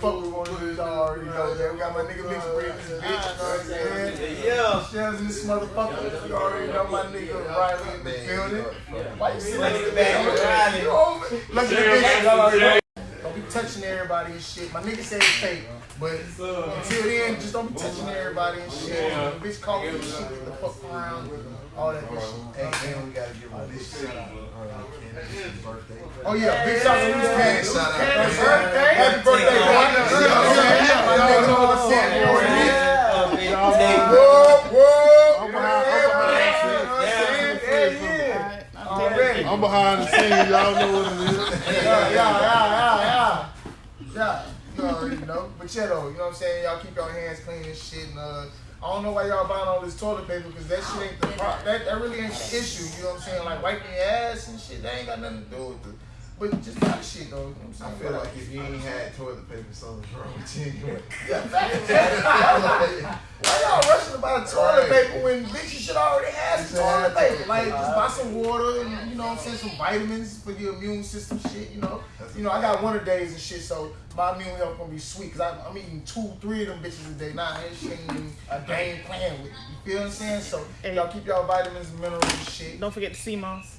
fuck we want to do, y'all already know that. We got my nigga Mix Breed in this bitch, you know what I'm saying? Yeah. Shells in this motherfucker. You already know my nigga Riley in the building. Why you sitting there? get back with Riley. Look at the bitch. Don't be touching everybody and shit. My nigga said it's fake, but until then, just don't be touching everybody and shit. Yeah. Bitch call me and shit, get the fuck around, all that good shit. Hey, and we gotta give a big shout out. Uh, birthday. Oh yeah, big shout out to Miss Candace. Shout out. Birthday. Happy birthday, boy. Yeah, yeah, yeah. Nigga know what I'm saying. You already. Whoa, whoa. I'm behind- I'm behind Yeah, yeah. I'm behind the scenes. Y'all know what it is. Yeah, yeah, yeah, yeah, yeah. Yeah, you already know. But yeah, though, you know what I'm saying? Y'all keep your hands clean and shit. And uh, I don't know why y'all buying all this toilet paper because that shit ain't the oh, pro- that, that really ain't the issue. You know what I'm saying? Like wiping your ass and shit, that ain't got nothing to do with it. But just buy the shit though. You know I'm I saying? feel like if you ain't had toilet paper, something's wrong with you anyway. Yeah. Why y'all rushing to about toilet paper when bitches should already have some toilet paper? Like, just buy some water and, you know what I'm saying, some vitamins for your immune system shit, you know? You know, I got winter days and shit, so my immune health gonna be sweet, because I'm eating two, three of them bitches a day. Nah, that shit ain't even a game playing with. You feel what I'm saying? So, y'all keep y'all vitamins and minerals and shit. Don't forget the sea moss.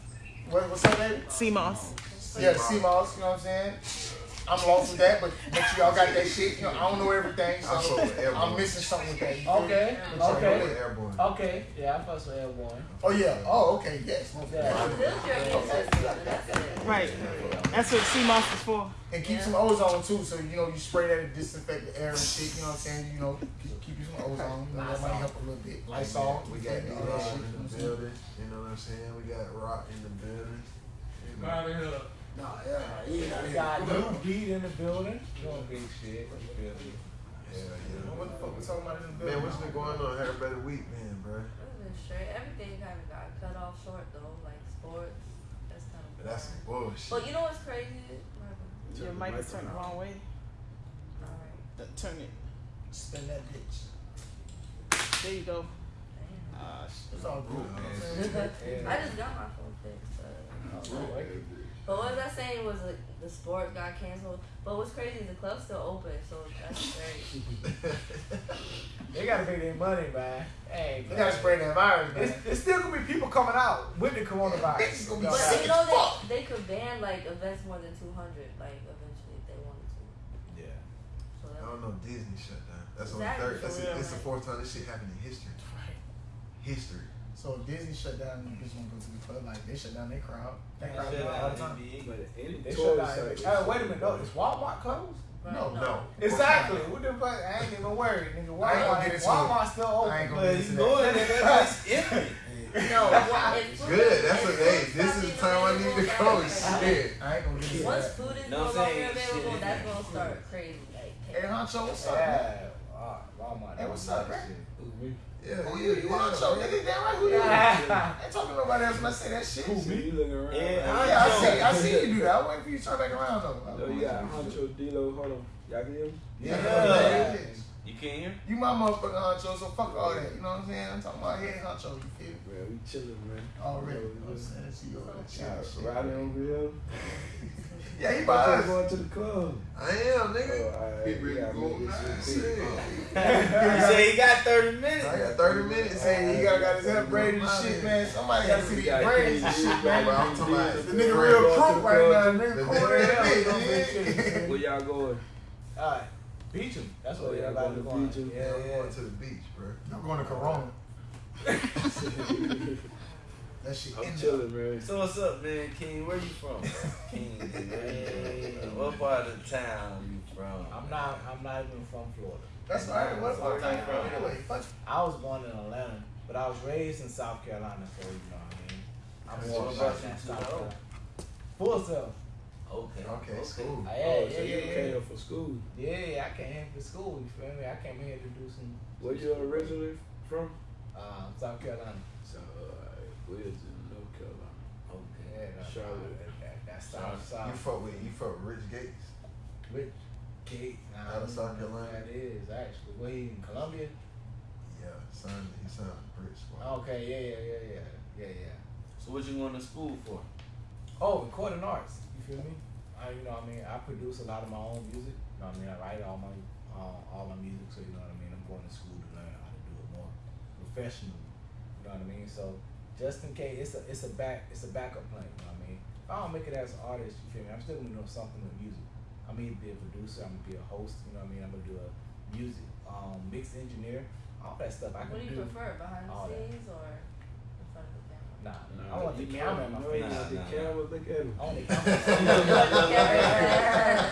What, what's up, baby? Sea moss. Yeah, sea moss, you know what I'm saying? I'm lost with that, but make sure y'all got that shit. You know, I don't know everything, I fuck so with Airborne. I'm missing something with that. you feel me? Okay, okay. Airborne. Okay, yeah, I fuss with Airborne. Oh yeah. Oh okay. Yes. Yeah. Right. That's what sea moss is for. And keep some ozone too, so you know you spray that to disinfect the air and shit. You know what I'm saying? You know, keep, keep you some ozone. You know, that might help a little bit. Lysol. We got all Rock in you know what I'm the building. You know what I'm saying? We got Rock in the building. You know. Nah, yeah, yeah. We got new beat in the building. Doing big shit. You feel me? Yeah, yeah. What the fuck we talking about in the building? Man, what's been going on? Had a better week, man, bro. Straight. Everything kind of got cut off short though, like sports. That's kind of. But that's some bullshit. But you know what's crazy? Your mic is turned the wrong way. Alright. Turn it. Spin that bitch. There you go. Damn. Uh, sh- It's all good. You know what I'm saying? I just got my phone fixed. But, but what was I saying was like, the sport got canceled. But what's crazy is the club's still open, so that's great. They gotta make their money, man. Hey, They gotta spray that virus, man. It's, it's still gonna be people coming out with the coronavirus. Bitches gonna be You know, sick But you know they they could ban like events more than two hundred, like eventually if they wanted to. Yeah. So I that, don't know. Disney shut down. That's on the third. That's real, it's the fourth time this shit happened in history. History. So if Disney shut down, you bitch won't go to the club. Like they shut down their crowd. That Man, crowd shut go down all the time. They shut down. Hey, wait a minute. No, is Walmart closed? right, No, No. Exactly. What the fuck? I ain't even worried, nigga. I Walmart, Walmart still open. I ain't gonna but get you into go in there, that's empty. No, wa- if food Good. That's what food they. This is the time I need to go. Shit. I ain't gonna get into Once food is No no longer available, that's gonna start crazy. Like, Hey, Honcho, what's up? Yeah. Ah, Walmart. Hey, what's up, man? Yeah. Who you? You yeah, Honcho, man. nigga? Damn right, who you? Yeah. I ain't talking to nobody else when I say that shit. Who me? You looking around? Yeah, Yeah, I see. I see you do that. I wait for you to turn back around though. Yo, you got Honcho D-Lo. Hold on. Y'all can hear me? Yeah, Yeah. yeah. You can't hear? You my motherfucking honcho, so fuck all that. You know what I'm saying? I'm talking about head honcho. You feel me? Man, we chilling, man. Already. Yo, You know what I'm just- saying? That's you over there. Yeah, Riding over here. Yeah, he I'm by just us. going to the club. I am, nigga. Oh, alright, Get we ready to gotta go make now. this shit Shit. quick. You say he got 30 minutes. I got 30 minutes. Hey, he got, got his hair braided and shit, man. Somebody got to see We these braids and shit, man. I'm talking about The nigga real Going to crook the right now. The nigga The cool nigga- in that bitch. Where y'all going? Alright. Beach 'em. That's Oh, what yeah, everybody going to going. beach 'em. Yeah, I'm yeah. going to the beach, bro. I'm going to Corona. That shit I'm chilling, man. So what's up, man? King, where you from? King, man. What part of town you from? I'm not. I'm not even from Florida. That's all right. What Where fuck you from? Anyway, fuck. I was born in Atlanta, but I was raised in South Carolina, so you know what I mean. I'm So more what about brought you that to South Carolina. Full self. Okay. Okay, cool. Yeah, Oh, yeah, so you yeah, came yeah. here for school. Yeah, I came here for school. You feel me? I came here to do some. Where you originally from? Uh, South Carolina. So, uh, in North Carolina? Okay. Yeah, Charlotte. That, that, that's South You South. fuck with you fuck with Rich Gates. Rich Gates. Nah, Out of South Carolina? That is actually. Where he in Columbia? Yeah, son, he signed a Brit squad. Okay, yeah, yeah, yeah, yeah, yeah, yeah. So what you going to school for? Oh, recording arts. You feel me? I, you know, what I mean, I produce a lot of my own music. You know what I mean? I write all my uh, all my music, so you know what I mean. I'm going to school to learn how to do it more professionally. You know what I mean? So just in case, it's a it's a back it's a backup plan. You know what I mean? If I don't make it as an artist, you feel me? I'm still gonna know something with music. I'm gonna be a producer. I'm gonna be a host. You know what I mean? I'm gonna do a music um, mix engineer, all that stuff. I can What do you do. prefer, behind all the that. scenes or in front of the camera? Nah, Nah, I want the you camera in my face. you Nah, want the nah, camera, look at him. I want the camera.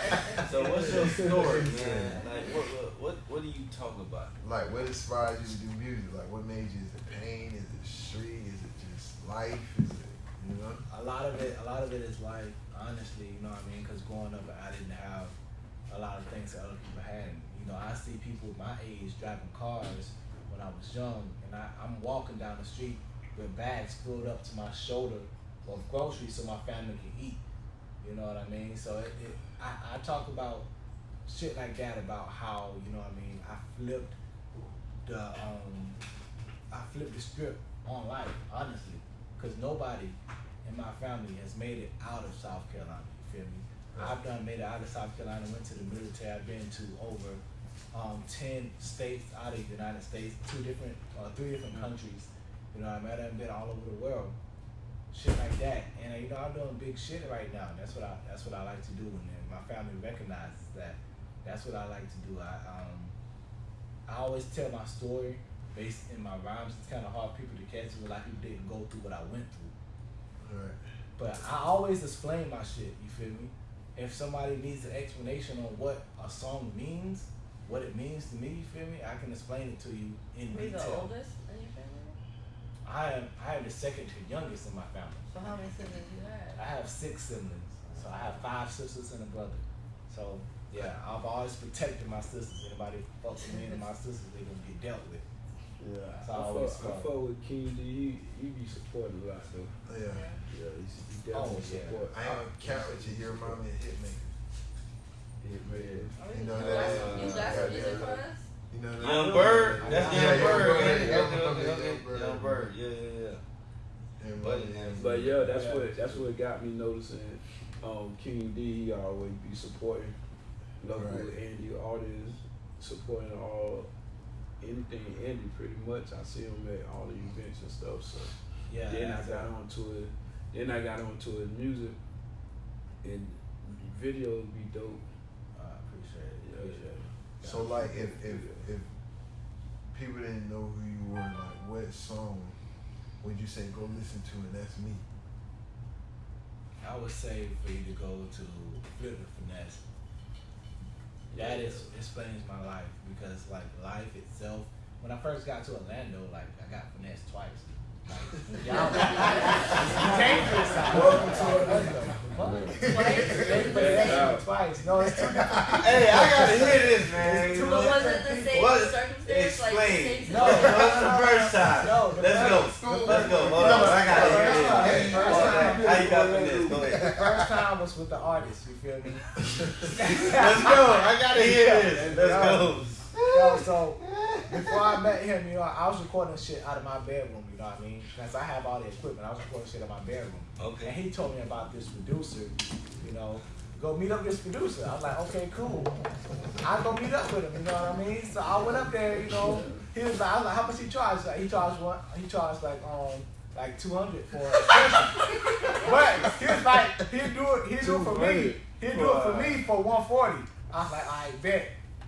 So what's your story, man? Like what what what, what do you talk about? Like, what inspired you to do music? Like, what made you? Is it pain? Is it street? Is it just life? Is it, you know? a lot of it, a lot of it is life. honestly, you know what I mean? Because growing up, I didn't have a lot of things that other people had. You know, I see people my age driving cars when I was young, and I, I'm walking down the street with bags filled up to my shoulder of groceries so my family can eat. You know what I mean? So it, it I, I talk about shit like that about how you know what I mean. I flipped the um, I flipped the script on life, honestly, because nobody in my family has made it out of South Carolina. You feel me? I've done made it out of South Carolina. Went to the military. I've been to over um, ten states out of the United States, two different, uh, three different countries. You know, I mean, I've been all over the world, shit like that. And uh, you know, I'm doing big shit right now. That's what I that's what I like to do, and my family recognizes that. That's what I like to do. I um, I always tell my story based in my rhymes. It's kind of hard for people to catch it. A lot of people didn't go through what I went through. Right. But I always explain my shit, you feel me? If somebody needs an explanation on what a song means, what it means to me, you feel me? I can explain it to you in Were you the detail. oldest in your family? I am I am the second to youngest in my family. So how many siblings you have? I have? have six siblings. So I have five sisters and a brother. So yeah, I've always protected my sisters. Anybody fuck with me and my sisters, they're gonna get dealt with. Yeah, That's I, how I fuck, I fuck with King D. He, he be supporting a lot though. Yeah. Yeah, he's, he Oh, definitely yeah. support. I ain't gonna count with you. Your mom and Hitmaker. Hit man. Oh, You you, know that, some- you uh, got some music for us? You know that? Young Bird, that's Yeah, Young Young Bird. Bird, Young Bird, okay, Young okay. Bird. Yeah, yeah, yeah. And Buddy, Buddy. But yeah, that's Yeah. what that's what got me noticing. Um, King D, he always be supporting local Right. indie artists, supporting all anything indie pretty much. I see him at all the events and stuff. So Yeah. then I got it. onto it. Then I got onto his music, and videos be dope. I appreciate it. Yeah, Appreciate it. So like, if if if people didn't know who you were, like, what song would you say go listen to, and that's me? I would say for you to go to Flip the Finesse. That is explains my life because like life itself. When I first got to Orlando, like I got finessed twice. Like, y'all, you came to the side. Welcome to Orlando. What? They finessed me twice. No, it's two different. Hey, I gotta hear this, man. It's two But was it the same What? circumstance? Like the Explain. same No, What's situation? the first time? No, the Let's go. Let's go. Hold on. I gotta hear this. First time. How you got for this? Go The ahead. First time was with the artist. You feel me? Let's go. I gotta hear this. Let's go. Yo, so before I met him, you know, I was recording shit out of my bedroom, you know what I mean? Because I have all the equipment. I was recording shit in my bedroom. Okay. And he told me about this producer, you know, go meet up with this producer. I was like, okay, cool. I go meet up with him, you know what I mean? So I went up there, you know, he was like, I was like, how much he charged? Like, he charged one, he charged like, um, like 200 for a session. but he was like, he'd do it, he'd do it for me. He'd do it for me for uh, 140. I was like, all right, bet.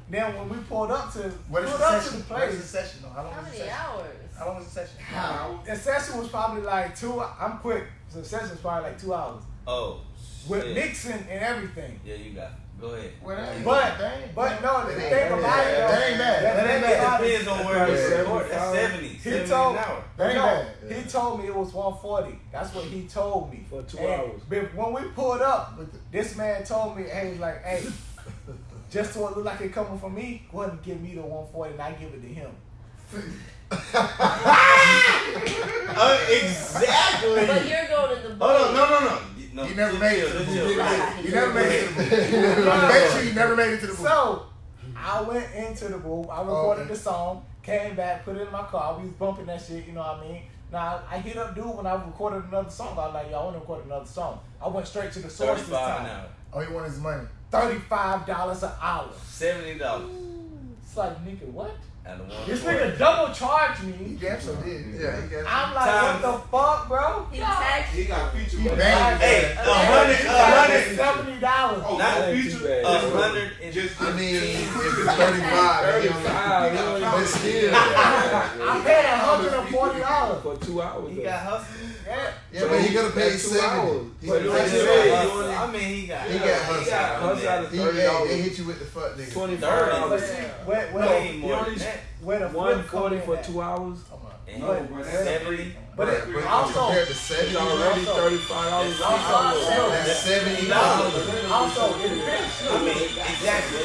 Then when we pulled up to, What is pulled the up session? to the What is place, the session? though? How long How was the many session? hours? How long was the session? How? The session was probably like two. I'm quick. So the session was probably like two hours Oh. with shit. mixing and everything. Yeah, you got. It. Go ahead. Well, that But that but no, the that thing ain't- about it, that ain't bad. that- That ain't that- bad. Depends on where it's recorded. That's 70. He 70 told an hour. That ain't no, bad. he told me it was 140. That's what he told me For two And hours. But when we pulled up, this man told me, hey, like, hey, just so it look like it coming from me, go ahead and give me the 140 and I give it to him. Uh, exactly. But you're going to the Hold on. No, no, no. No, You never made it chill, to the chill, booth. chill. You never made it to the booth. I bet you you never made it to the booth. So I went into the booth. I recorded okay. the song, came back, put it in my car. We was bumping that shit. You know what I mean? Now I hit up dude when I recorded another song. I was like, yo, I want to record another song. I went straight to the source this time. an hour. Oh, he wanted his money. thirty-five dollars an hour. Seventy dollars. It's like nigga, what? And the one This nigga double charged me. Damn sure did. Yeah, he got I'm like, Times- what the fuck, bro? He taxed He got feature He money. banged Hey, a hundred, a hundred, seventy dollars. Oh, Not not feature. bad. a hundred and Just I mean, if it's 35, 35, you only but still. I paid a hundred and forty dollars. for two hours. he got hustled. Yeah. Yeah, but he could have paid That's two 70. He But could like have you paid said, 70. you I mean, he got. He got He got hustled out of He, thirty yeah, they hit you with the fuck nigga. Twenty-five Thirty. But dollars. see, where, where, Way the, more only- that. where the One flip come forty in for at. two hours. And No, he- seventy. But it, but also, compared to 70, already thirty-five dollars also, that's 70 dollars. dollars. also, it depends. I mean, exactly.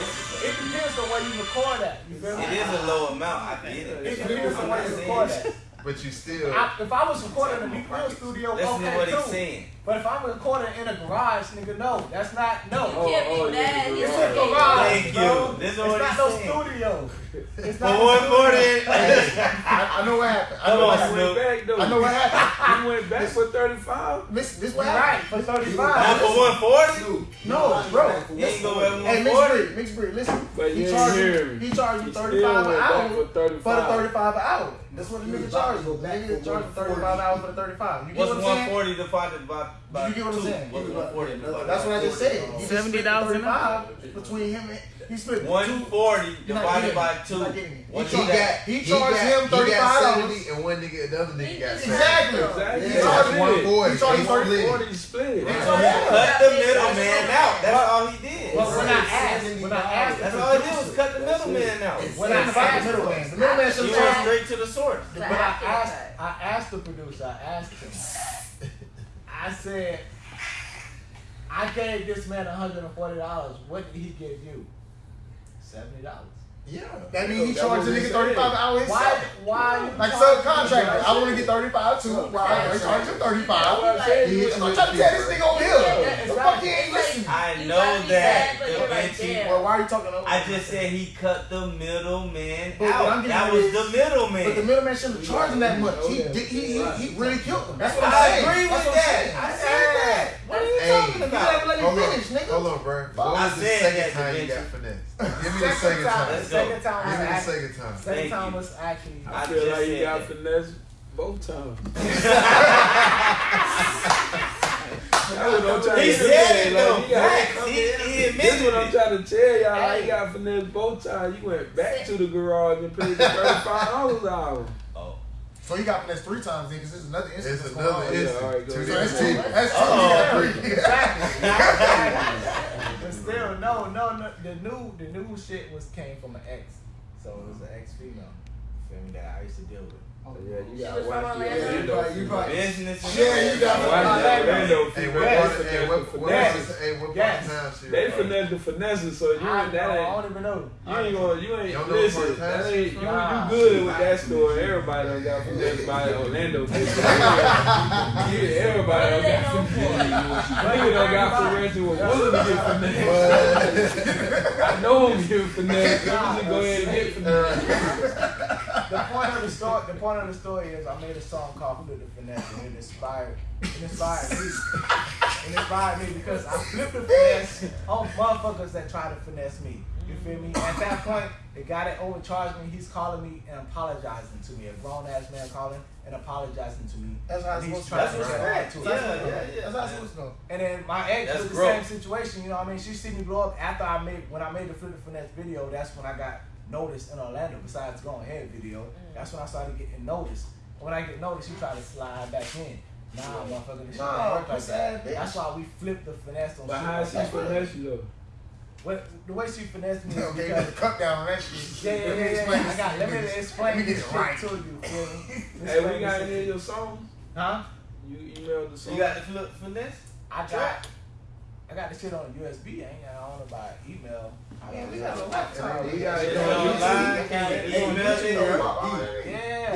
It depends on where you record at. You? It is a low amount. I get It it. depends on where you record at. But you still. I, if I was recording in a Big Real studio, Listen to okay, what he's too. saying. But if I'm recording in a garage, nigga, no, that's not no. You can't Oh, oh, be yeah, mad. It's a okay. garage, Thank bro. you. This is it's what not he's no saying. studio. It's For not one no forty. studio. I, I know what happened. I Come know what on, happened. Back though. I know what happened. You went back for thirty-five. Listen, this what happened. right for Not 35. for one forty. No, bro. He ain't go at Hey, one mixed breed, mixed breed. Listen, But he you charged you. He charged you thirty five an hour for for the thirty five an hour. That's what the nigga charged you. The nigga charged you thirty five hours for the thirty five. You get What's what I'm one saying? forty divided by by You get what I'm two? saying? What's one forty divided That's by what I just said. He just $70 split an thirty five between him and he split One two. forty You're not divided getting by it. two. You're not getting it. What's He He that? got, He he charged got, him he got $35. 70 and one nigga, the other nigga He got just- 70. Exactly. Exactly. He charged that's him. one boy. He charged They him split. Forty split it. He Cut charged him. the middleman out. That's all he did. But when I asked, when I asked, That's all he did was cut the middleman out. when I It's about the asked, middleman. The middleman should You have went straight to the source. But I asked. I asked the producer, I asked him, I said, I gave this man $140. What did he give you? $70. Yeah. That means he That's charged the nigga thirty five an hour Why, why? Like subcontractor, I want to get thirty five too. Why I charge him thirty That's five? I said. He You hit was you. I'm trying to tell this nigga over here. Yeah, The fuck he ain't It's listening. I know that. bad, but Da you're right Vinci- there. Well, why are you talking over? I just said he cut the middleman But what I'm out. That was is- the But the middleman. middleman shouldn't have charged him that much. He oh, he he, he really killed him. That's what I'm saying. I agree with that. I said that. What are you Hey, talking You about? gotta let Hold me on, finish, nigga. hold on, bro. What I was the second time you Vinci. got finessed? Give me the Second second time, time. Let's the second time Give was me the second time. second time you. was actually, I I feel like you got finesse both times. That's what I'm trying He to said it though. you got- Facts. He, he This admitted is what I'm trying to tell y'all. Like, you got finesse both times. You went back to the garage and paid the thirty-five dollars an hour. Oh. So he got finessed three times then because this is another instance. It's that's going another on. Yeah, instance. all right, go Two ahead. So that's different two. That's two. Uh-oh. You got three. Exactly. but still, no, no, no. The new, the new shit was came from an ex, so it was an ex female. You feel me? That I used to deal with. Yeah, you got was from watch your window. You right. Business. Yeah, you got Watch that Orlando. window. Hey, female. what They part of, hey, finesse the finesse. was- hey, what part Yes. of town she They finesse the finesse, so you I, ain't that I don't even know. You ain't gonna, you ain't, don't listen, what part of that ain't, you, you good with that story. Everybody done got finessed by Orlando. yeah, everybody What done got known finessed. for? Nigga done got finessed and was to get finessed. I know him get finessed. Let me just go ahead and get finessed. The point of the story, the point of the story is I made a song called "Who Did the Finesse" and it inspired, it inspired me. It inspired me because I flipped the finesse on motherfuckers that try to finesse me. You feel me? At that point, the guy that overcharged me, he's calling me and apologizing to me. A grown ass man calling and apologizing to me. That's how it's And he's supposed to trying go. to That's get respect. back to it. Yeah, yeah, yeah. That's how it's supposed to go. And then my ex That's was the growth. same situation, you know what I mean? She see me blow up after I made when I made the Flip the Finesse video, that's when I got noticed in Orlando, besides going ahead video. Mm. That's when I started getting noticed. When I get noticed, she tried to slide back in. Nah, motherfucker, this Nah, don't like that. bitch. That's why we flipped the finesse on But shit how like is finesse you though? What, the way she finessed me is Okay, because the cut down on that shit. yeah, yeah, Let yeah, yeah. I got, let me explain Let me this shit right. to you. Hey, we got this any of your songs? Huh? You emailed the song? You got the flip finesse? I got, I got the shit on USB. I ain't got on it by email. Yeah, we got a laptop. We got It's it on online. Hey, Email you Yeah.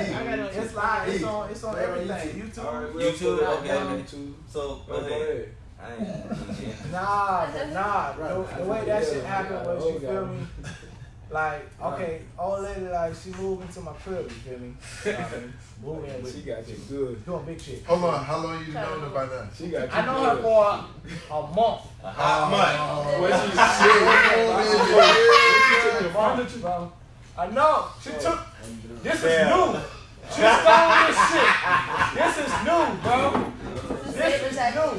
It's live. It's on. It's on everything. YouTube. YouTube, okay. YouTube. So Go ahead. Nah, nah. The, the way that shit happened was, you feel me? Like, okay, old lady, like, she moved into my crib, you feel me? You know what I mean? Move in with She got you good. doing big shit. Hold on, how long you known her by now? She got you I know her for a, a month. A hot oh. month. Oh, What she A month, bro. I know. She took. This is Yeah. new. She stole this shit. This is new, bro. This is new.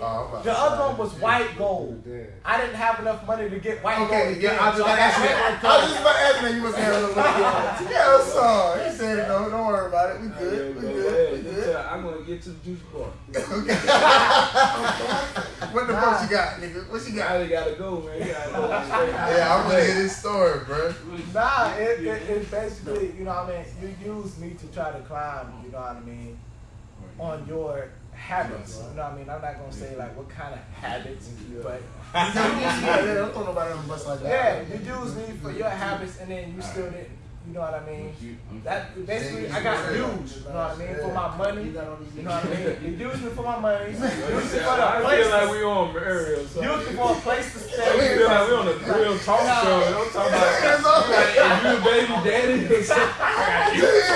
Oh, The other one was white gold. I didn't have enough money to get white Okay, gold. yeah, I was so just about to you. I was just about to ask you. You must have a little bit. Yeah, I'm sorry. He said it, though. Don't worry about it. We Yeah, good. We go good. ahead. We good. tell- I'm gonna get to the juice bar. okay. What the fuck you got, nigga? What you got? Now they gotta go, man. Gotta go. Yeah, I'm gonna hear this story, bro. Nah, it, it, it's basically, you know what I mean, you use me to try to climb, you know what I mean, on your habits. You know what I mean? I'm not gonna say like what kind of habits, but Yeah, yeah, don't throw nobody on the bus like yeah, you use me for your habits and then you still didn't, you know what I mean? That basically I got used, you know what I mean, for my money. You know what I mean? You use me for my money. Use me for the I place. feel like we on Ariel. So. Use me for a place to I stay. feel like we on a real talk show. Don't talk about like, if you a baby daddy.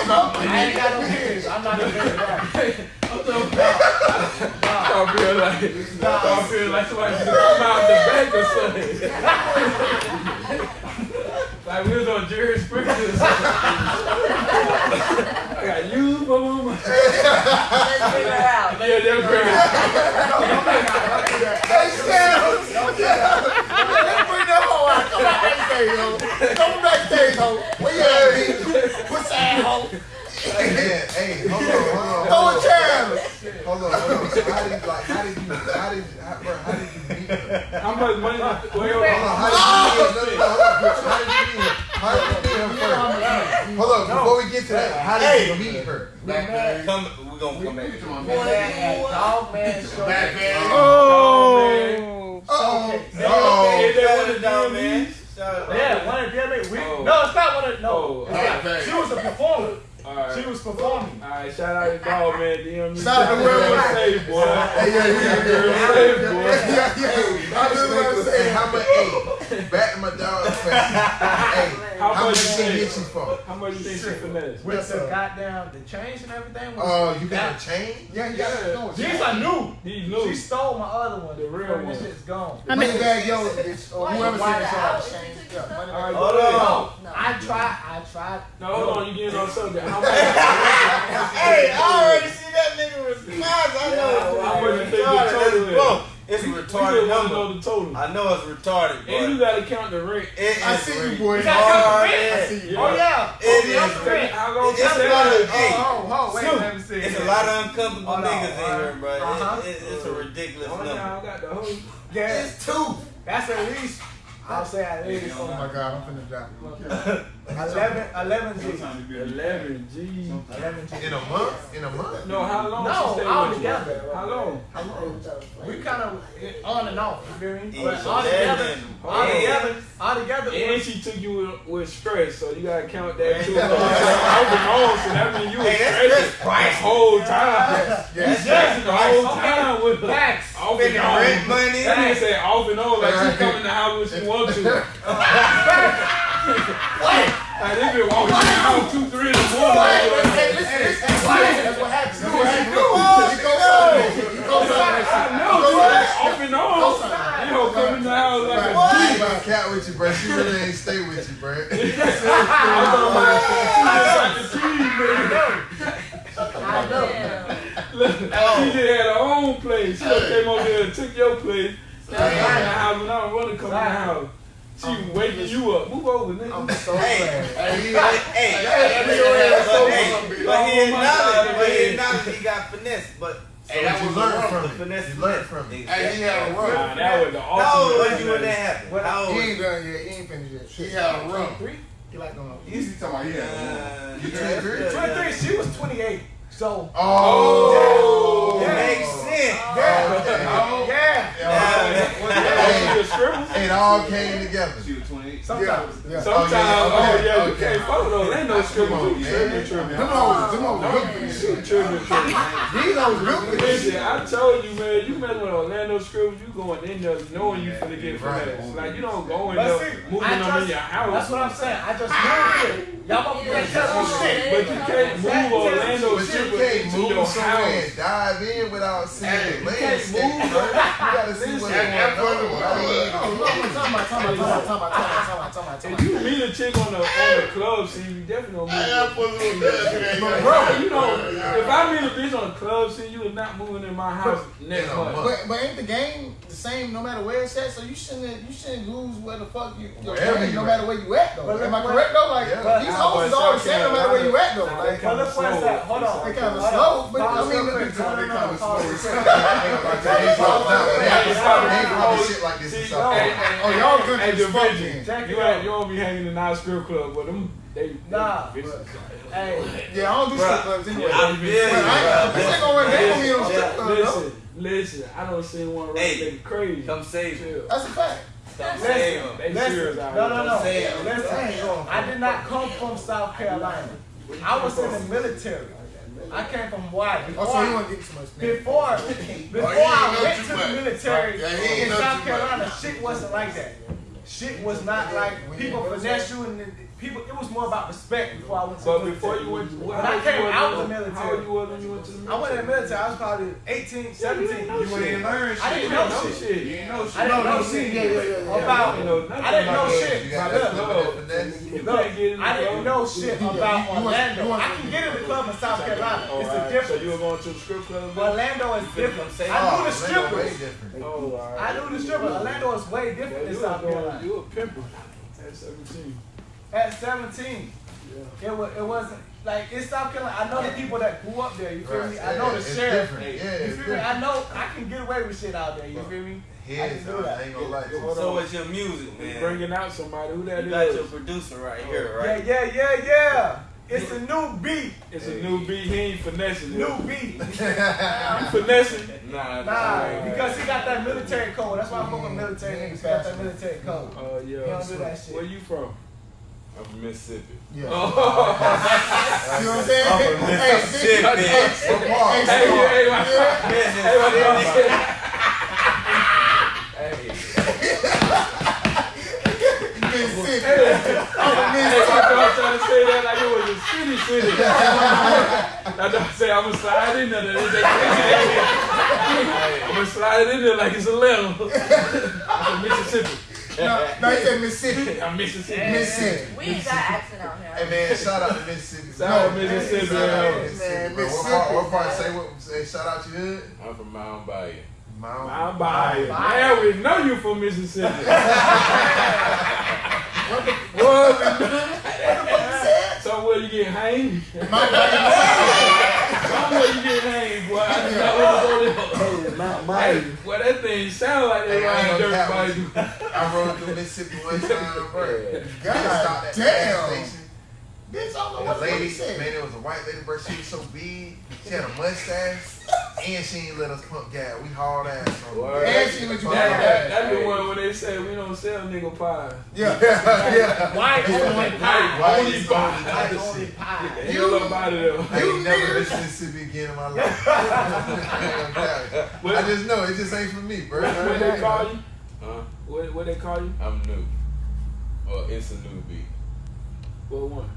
I ain't got no kids. I'm not a baby daddy. I feel like I feel like somebody should come the back or something. like we was on Jerry Springer. I got you my money. Let's figure out. Bring that hoe out. Come back backstage. Come backstage, ho. Where you at, bitch? What's that, ho? Hey, hey, hold on, hold Throw on, a chair. hold on, hold on. So how did you, like, how did you, how did, how, bro, how did you meet her? How much money? Wait, hold Hold on, on. how did you meet her? No, no, hold on, bitch. How did you meet her? How did you meet her first? Hold on, before we get to that, how did you meet her? Come, we gonna come back. We met at Dog Man Show. Oh. Uh-oh. Oh, Is that one Shut of it the down, man? man. Shut up. Yeah, one of them. We, Oh. No, it's not one of no. Oh, it's not. okay. She was a performer. All right. She was performing. All right, shout out to dog man, DM me. Shout out to whoever- say, boy. Hey, yeah, yeah, yeah, yeah. Say, boy. Yeah, yeah. I just want to say how much, hey, back to my dog face. Hey, How how much much you she think? get you for? How much you think she finessed? With the goddamn the chains and everything. was- Oh, you got a chain? Yeah, you got to know. These are new. He knew. She stole my other one. The real one. This shit's gone. I Money mean, bag yellow, bitch. Uh, or whoever Why said is all out? change. Is it Yeah, money bag. Hold on. No, I tried. I tried. No, hold on, you getting on subject. How much? Hey, I already see that nigga response. I know How much you it's think the retarded. total is? Go. It's We just retarded want to number. know the total. I know it's retarded, And you gotta count the rent. it is I see you, boy. You gotta count the rent. I see you. Oh yeah. It oh, is count rent. How long It's you a say lot of, that? hey, Oh, oh, oh, wait, Snoop, let me see. It's a lot of uncomfortable Hold on, niggas in here, bro. Uh-huh. it- it's a ridiculous Oh, number. now I got the whole. Yeah. It's two. That's at least. I'll say at least. Oh my god, I'm finna drop. 11, 11 G. 11 G. 11 G. In a month? In a month? No, how long No, all with together. you? How long? We kind of on and off. You feel me? But It's all together, all together, all together. it And she took you with, with stress, so you gotta count that too. Off and on, so that means you was Hey, that's stressing just the price. whole time. Yes. You stressing the whole Okay. time with her. Facts. Off and Spending on. rent money. That nigga say off and on, like she Right. come in the house when she want to. What? Like they been walking in the house two, three in the morning. Hey, listen, listen. That's what happens. That's what happens. You go something. You go something. I know, dude. Off and on. You don't come in the house like a What? She about cat with you, bro. She really ain't stay with you, bro. I'm talking about she just the keys, man. I know. Look, she just had her own place. She just came over there and took your place. Now I'm in the house and I don't want to come in the house. She waking you up. Move over, nigga. I'm so Hey, glad. hey, hey, Hey, but, your ass so hey, hungry. but he Oh my acknowledged, but he acknowledged he got finesse, but Hey, that was learned from it. finesse. You learned from it. Hey, he had a Nah, that was the How old ultimate. was you when that happened? How old He ain't done yet. He ain't finished yet. He had a run. Three? He like going Easy talking about he had a run. Uh, You yeah, 23? 23. She was 28. So. Oh. It Yeah. makes sense. Yeah. Oh. Yeah. Yeah. Was that she a? It all came together. Sometimes. Yeah. Sometimes, Oh, oh yeah, yeah, you okay. can't follow those. Ain't no Come scrimmage. on, You man. tripping, tripping. Them hoes, them hoes No, built shit. tripping, tripping. These hoes built for this Listen. I told you, man, you mess with Orlando Scribbles, you going in there knowing you finna get Right. Like, you don't go in there moving I them in your house. That's what I'm saying. I just moved it. Y'all want me to tell you shit. But you can't move Orlando But you can't move your somewhere house. and dive in without seeing Hey, the you can't landscape, move. bro. You gotta see what's Listen, going on. I'm talking about, talking about, talking about, talking about, talking about, talking about, If you meet a chick on the on the club scene, you definitely don't move. about. Bro, you know, if I meet a bitch on the club scene, you are not moving in my house next month. month. But, but ain't the game the same no matter where it's at? So you shouldn't you shouldn't lose where the fuck you your game, you no at. matter where you at though. But Am I correct though? Like Yeah. these Nah, hoes but is all the same no matter where you at though. Like But look where it's at. Hold on. they kind of slow, but I Pause mean real quick. the, No, no, no. Pause real quick. Oh, y'all good Hey, as the fuck vision. You it ain't out. you don't be hanging in our strip club, but them they they Nah, vicious. Hey, Yeah, I don't do Bruh. strip clubs anyway. Yeah, I they feel But you, I ain't, bro. gonna run game on strip club though. Listen, listen, I don't see one right Hey, nigga crazy. Come save him. That's a fact. Come save him. Listen. No, no, no. Listen. I did not come from South Carolina. I was in the military. I came from Hawaii. Oh, so you want to get too much. Before, before Oh, I went too to the military Yeah, in South Carolina, much. shit wasn't like that. Shit was not like people finesse you and people. It was more about respect before I went to But the before you went, what, When I came out when- the military. How old you was when you went to the military? I went in the military. I was probably 18, 17. know shit. ain't learn I didn't know know shit. shit. You ain't know shit. I didn't No, know no, shit. yeah, yeah, yeah, yeah. About, You know nothing I didn't know shit. You got Look, that look. flipping finesse. You Look, can't get in I didn't know shit about Orlando. I can get in the club in South Carolina. It's a difference. So you were going to the strip club? Orlando is different. I knew oh, the Oh, Orlando way strippers. Oh, all right. I knew the strippers. Orlando is way different than South Carolina. you a pimper at 17. At 17, Yeah. it was it wasn't like in South Carolina. I know the people that grew up there. You feel Right, me? I yeah, know the it's sheriff. different. Yeah, You it's feel me? I know I can get away with shit out there. You feel me? I can do on, that. I ain't gonna lie to you. So on. what's your music, You man? bringing out somebody. Who that You got is? your producer right here, Yeah, right? yeah, yeah, yeah. yeah. It's a new beat. It's a new beat. He ain't finessing it. New beat. You finessing? Nah, Nah, because he got that military code. That's why I'm fucking military niggas. He got that military code. Oh yeah. He don't do that shit. Where you from? I'm from Mississippi. Yeah. Oh. You know what I'm saying? I'm from Hey, Mississippi. hey, hey, What part? hey, Hey, hey, hey, my, hey, my Mississippi. Hey, Mississippi. hey, I'm from hey, Mississippi. I was trying to say that like it was a city, city. I don't say I'm gonna slide in there. I'm gonna slide in there like it's a letter. I'm from Mississippi. No, no, he said Mississippi. I'm Mississippi. Mississippi. We ain't got accent out here. Hey man, shout out to Mississippi. Shout out No, Mississippi. Shout out to yo. Mississippi. Man, bro. What part? What part? Say what? Say shout out your hood. I'm from Mound Bayou. Mount. I'm by it. Man, we know you from Mississippi. what the we know. Somewhere you get hanged. Mound Bayou. Somewhere you get hanged, boy. I just know Mount Hey, well, that thing sound like they Hey, dirt bike. I rode through Mississippi one time, bro. God Stopped at the damn. Gas station. Bitch, I don't know what the the lady, said. man, it was a white lady, bro. She was so big. She had a mustache, and she ain't let us pump gas. We hauled ass on her. And she was you That, that, that's the one when they say we don't sell nigga pies. Yeah, yeah. White only pie. White Only is pie. White only pie. Hell up out of. I ain't never been to Mississippi again in my life. I just know it just ain't for me, bro. What they call you? Huh? What, what they call you? I'm new. Well, it's a newbie. What one?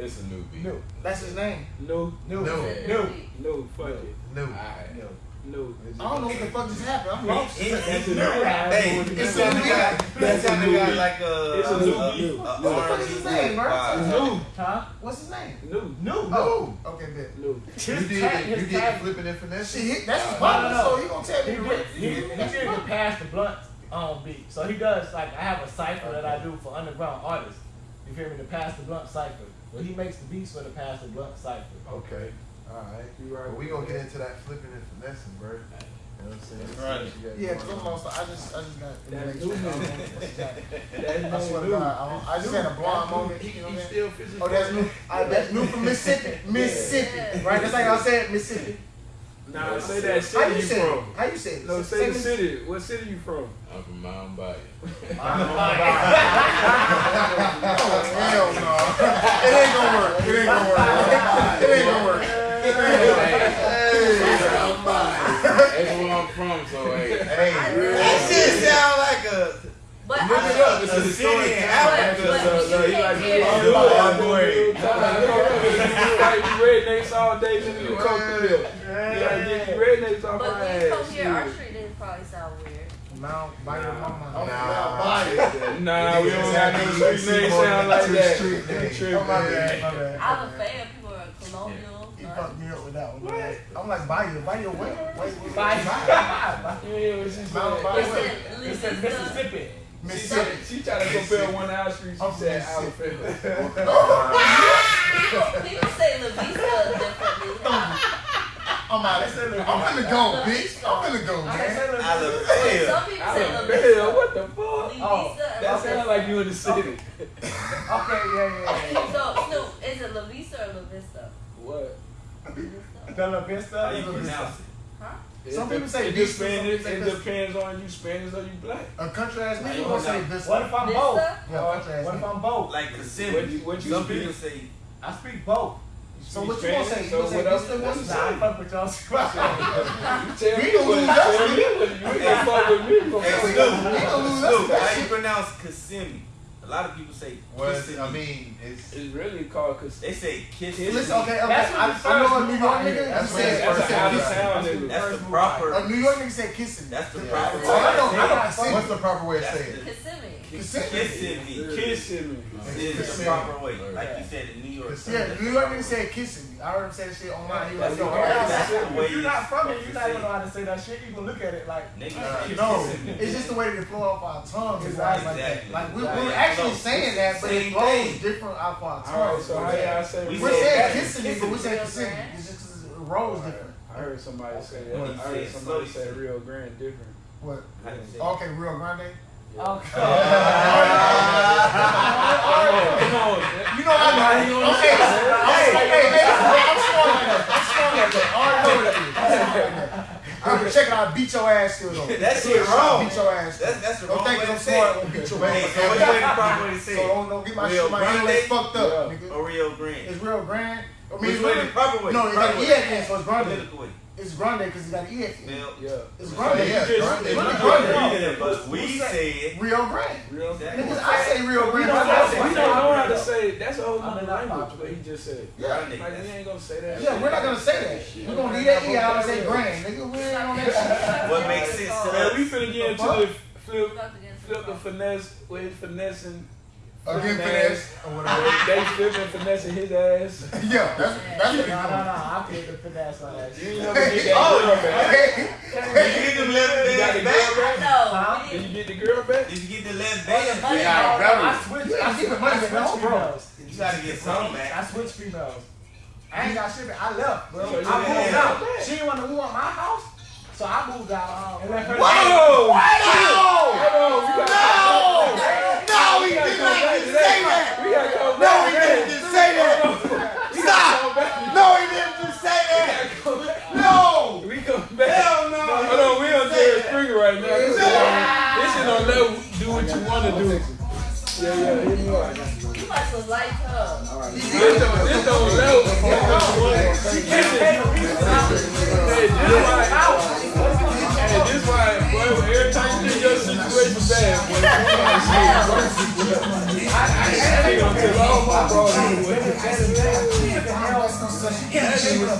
It's a new beat. No, that's his name. No, No, No. no. no, fuck it. No. Alright. No. I don't know what the fuck just happened. I'm lost. He- he- That's a he- new Hey, It's this a sound new got That's this a new got like a It's a new beat. a, What the fuck is his name, bro? vibe. No, Huh? What's his name? no, No. Oh, okay, bet. no. You His did tag- You his did the flipping and finesse. See, he, that's his No, partner, no, no. so he gonna tell me He the did, real. he, he did the pass the blunt on beat. So he does like I have a cipher that I do for underground artists. You feel me? The pass the blunt cipher. Well, he makes the beats for the Pastor the blunt cipher. Okay. All right. You right. But we gonna get into that flipping and finessing, bro. You know what I'm saying? That's right. Let's see what you Yeah, got cause I'm going on. lost. I just, I just got. That's I new, don't know man. what's that. That's I swear to God, I, I just had a blonde moment. You know what I mean? still fishing Oh, that's new. I, ah, that's new from Mississippi. Mississippi, right? That's like I said, Mississippi. Nah, say that How city you you from. How you say it? No, Say say the the- city. What city you from? I'm from Mountain Bayou. Hell no. It ain't gonna work. It ain't gonna work. It ain't gonna work. That's where I'm from, so hey. Hey, That shit sound like a But Look I it up. It's but- a city in but- Africa. but So, you so he can't like, hear you it. do Oh, it, boy. you like you rednecks all day, then you come through there. You gotta get you rednecks off But my when you come here, our street didn't probably sound weird. Mound Bayou Mama. Nah. Nah, we don't have no street name sound like that. Street name. Trip, Oh, my bad, my bad. I'm a fan. People are colonial. He uh, fucked me up with that one. man. I'm like, Bayou, Bayou, wait, wait, wait. Bye. You hear what she Mount said? Bayou. It said It said Louisiana. Mississippi. She Mississippi. said she tried to compare one out street. She I'm said from Alabama. People, people say La Vista differently. Oh, I'm out. I'm finna go, bitch. I'm finna go, I man. said Alabama. Some people say La Alabama, what the fuck? Oh, That sounds like you in the city. Okay, yeah, yeah, yeah. So, Snoop, is it La Vista or La Vista? What? La Vista. The La Vista. How you pronounce it? Huh? Some people say it Vista, some depends. people say It depends on you Spanish or you black. A country ass nigga gonna say now, Vista. What if I'm both? Yeah, country ass What if. I'm both? Like What Kissimmee. you- what you Some speak? people say I speak both. So what you gonna say? You gonna say whatever- Vista that's Nah, I fuck with y'all. Tell We me gonna what lose you that tell shit. me what you you can't fuck with me. you gonna Hey, fuck with Snoop, me. We gonna lose Snoop, that how you pronounce Kissimmee? A lot of people say Well, Kissimmee. I mean, it's It's really called cause they say Kissimmee. Listen, okay, okay. That's what I, the I first know a New York nigga. That's He what said, the that's he an said out of Vista. town nigga. That's the A. New York nigga said kissing. That's the Yeah. proper. Oh, I know, I know. way. Kissimmee. what's the proper way of That's saying it? Kissimmee. Kissimmee. me. Kissing me. Is the proper way. Like you said in New York. Yeah, New York nigga said kissing. Me. I heard him say that shit online. He was That's like, the yo, That's the way If you're not from it, you're not gonna know how to say that shit. You can look at it like. to uh, say. No, it's just the way that it flow off our tongues. It's like that. Exactly. Like we, we're actually saying that, but it same flows thing. different off our All right, tongues. so how y'all say? We We're saying kissing me, but we say Rio kissing. Grande. It's just 'cause it rolls different. I heard somebody say What that. I heard somebody say Rio Grande different. What? How you say it? Okay, Rio Grande. Okay. On. You know I know. Okay, hey, hey, hey, I'm strong like that. I'm strong like it is. I'm like that. I'm checking out. Beat your ass still though. That shit wrong. Beat your ass. That's that's the Don't wrong think way 'cause I'm smart. it. I'm gonna beat your ass. what's the So don't, don't get my shit, my English fucked up, Yeah. nigga. Or Rio Grande. It's real grand. I mean, Which the proper way? no, it's. E at the end, so it's way. It's grande because it's got an E at the end. Yeah. It's grande. Yeah, It's grande. really Grande. grande. yeah, but we say it. Rio Grande. Rio Exactly. Niggas, I say Rio We Grande. don't, I know, say we don't know how Grande. to say that's a whole I'm other not language. popular. What he just said. Yeah. Grande. Like we ain't gonna say that. Yeah, we're not gonna say that. We're gonna leave that E out and say grand, nigga. We ain't on that shit. What makes sense to Man, us? we finna get into the flip, About to get into flip the the finesse with finessing. Again, finesse ass. or whatever. They flipping finessing his ass. Yeah, that's that's what No, no, no. I put the finesse on that You shit. ain't never get that Oh, girl. Hey, Did you get the left You got the girl back? back? No, we Did you get the girl back? Did you get the left Oh, band? the money. got Oh, better. I switched. I ain't keeping money, switched man. No, bro. females. You gotta get some back. I switched females. I ain't got shit. back. I left, bro. I moved out. She didn't want to move at my house, so I moved out. Um, and left her. Whoa! No! Hold on, we gotta No! No, he we gotta did go not back just to say that. that. We gotta go No, back he didn't just say that. Stop. No, he didn't just say that. No. We go back. Hell no. Hold on, we on Jerry Springer right now. This is on, this level. Do what you wanna do. Yeah, yeah, hit me up. You must have liked her. This on, this on level. This is Hey, this why. Hey, this why, boy, every time you get your situation bad, boy, I, I, nigga done took all my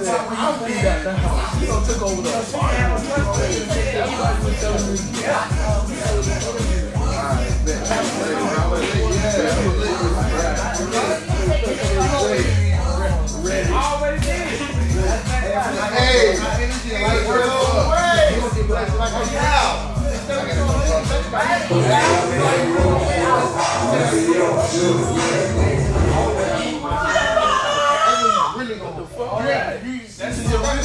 said, I'm beat out the house. He done took over the apartment. That's why you was telling me. Always did. Hey, like we're away. Like I'm out. Really gonna fuck. Yeah, you. Just really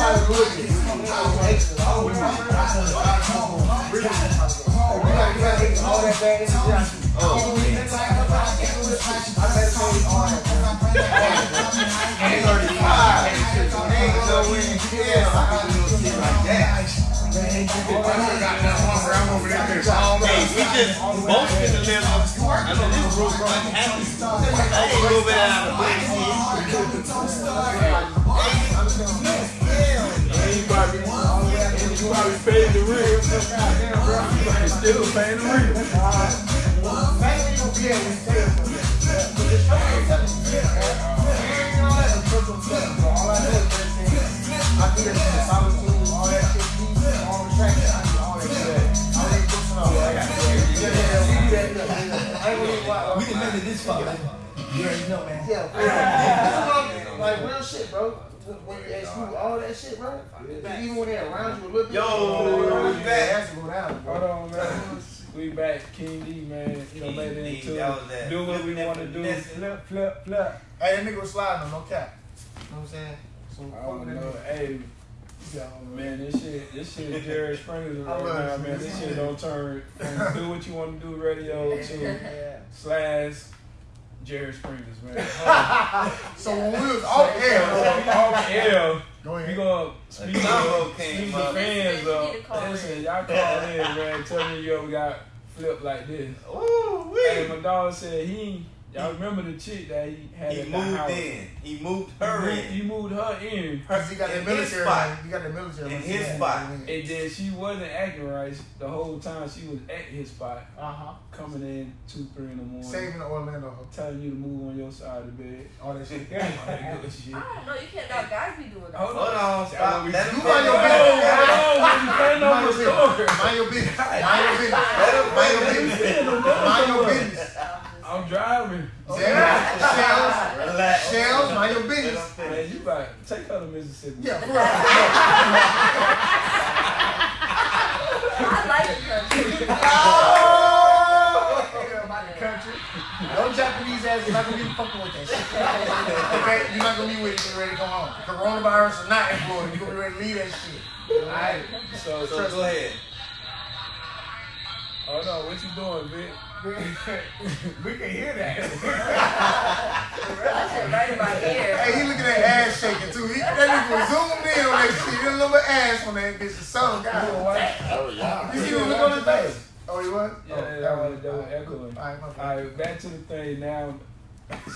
ain't no easy. Yeah, I got a little shit like that. Man, I got that hunger. I'm over there all day. We just both in the living. I know this room like happy. I ain't moving out of the You already paid the real. Still paying the real. Yeah, we still. Yeah can make it this far. You already know, man. Yeah. Like real shit, bro. When you ask you all that shit, bro, even when they're around you a little bit, Yo, we back. it has to go down, bro. Hold on, man. We back, King D, man. You know, King made it D, into that was that. do what we want to do. Flip, flip, flip. Hey, that nigga was sliding on no cap. You know what I'm saying? So I don't know. nigga. Hey, man, this shit, this shit is Jerry Springer I right love now, man. This shit don't turn from do what you want to do radio to slash Jerry Springer's, man. So when we was off air, So, off air, go we ahead. gonna speak combo to speak the fans You need to up. Listen, y'all call in, man. Tell me you ever got flipped like this. Ooh, Hey, wee. my dog said he. Y'all remember the chick that he had He in moved house? in. He moved He her moved, in. he moved her in. Cause he got the In his military. spot. He got the military. In his Yeah. spot. And then she wasn't acting right the whole time. She was at his spot, Uh huh. coming in two, three in the morning, Saving the Orlando. telling you to move on your side of the bed. All that shit. All that good shit. I don't know. You can't. Now guys be doing that. Hold Hold on, stop. Let him You mind your finish. business. Hold on, you can't know Mind your business. Mind your business. Mind your business. Mind your business. Mind your business. I'm driving. Oh, shells, shells, Relax. shells. Mind your Let him business. Man, finish. you right. Take her to Mississippi. Yeah, for real. I like the country. Oh, about the country. No Japanese ass is not gonna be fucking with that shit. Okay, you're not gonna be with it. You're ready to come home. Coronavirus is not in Florida. You're gonna be ready to leave that shit. All right. So, So go ahead. oh no, what you doing, Vic? we can hear that. That shit right in my ear. hey, he looking at ass shaking too. He, that nigga was zoomed in on that shit. He a little bit ass on that bitch. The song, You God. know why? Oh, yeah. You see the look on his face? Oh, he was? Yeah, oh, that was, that was echoing. All right, my All back to the thing now.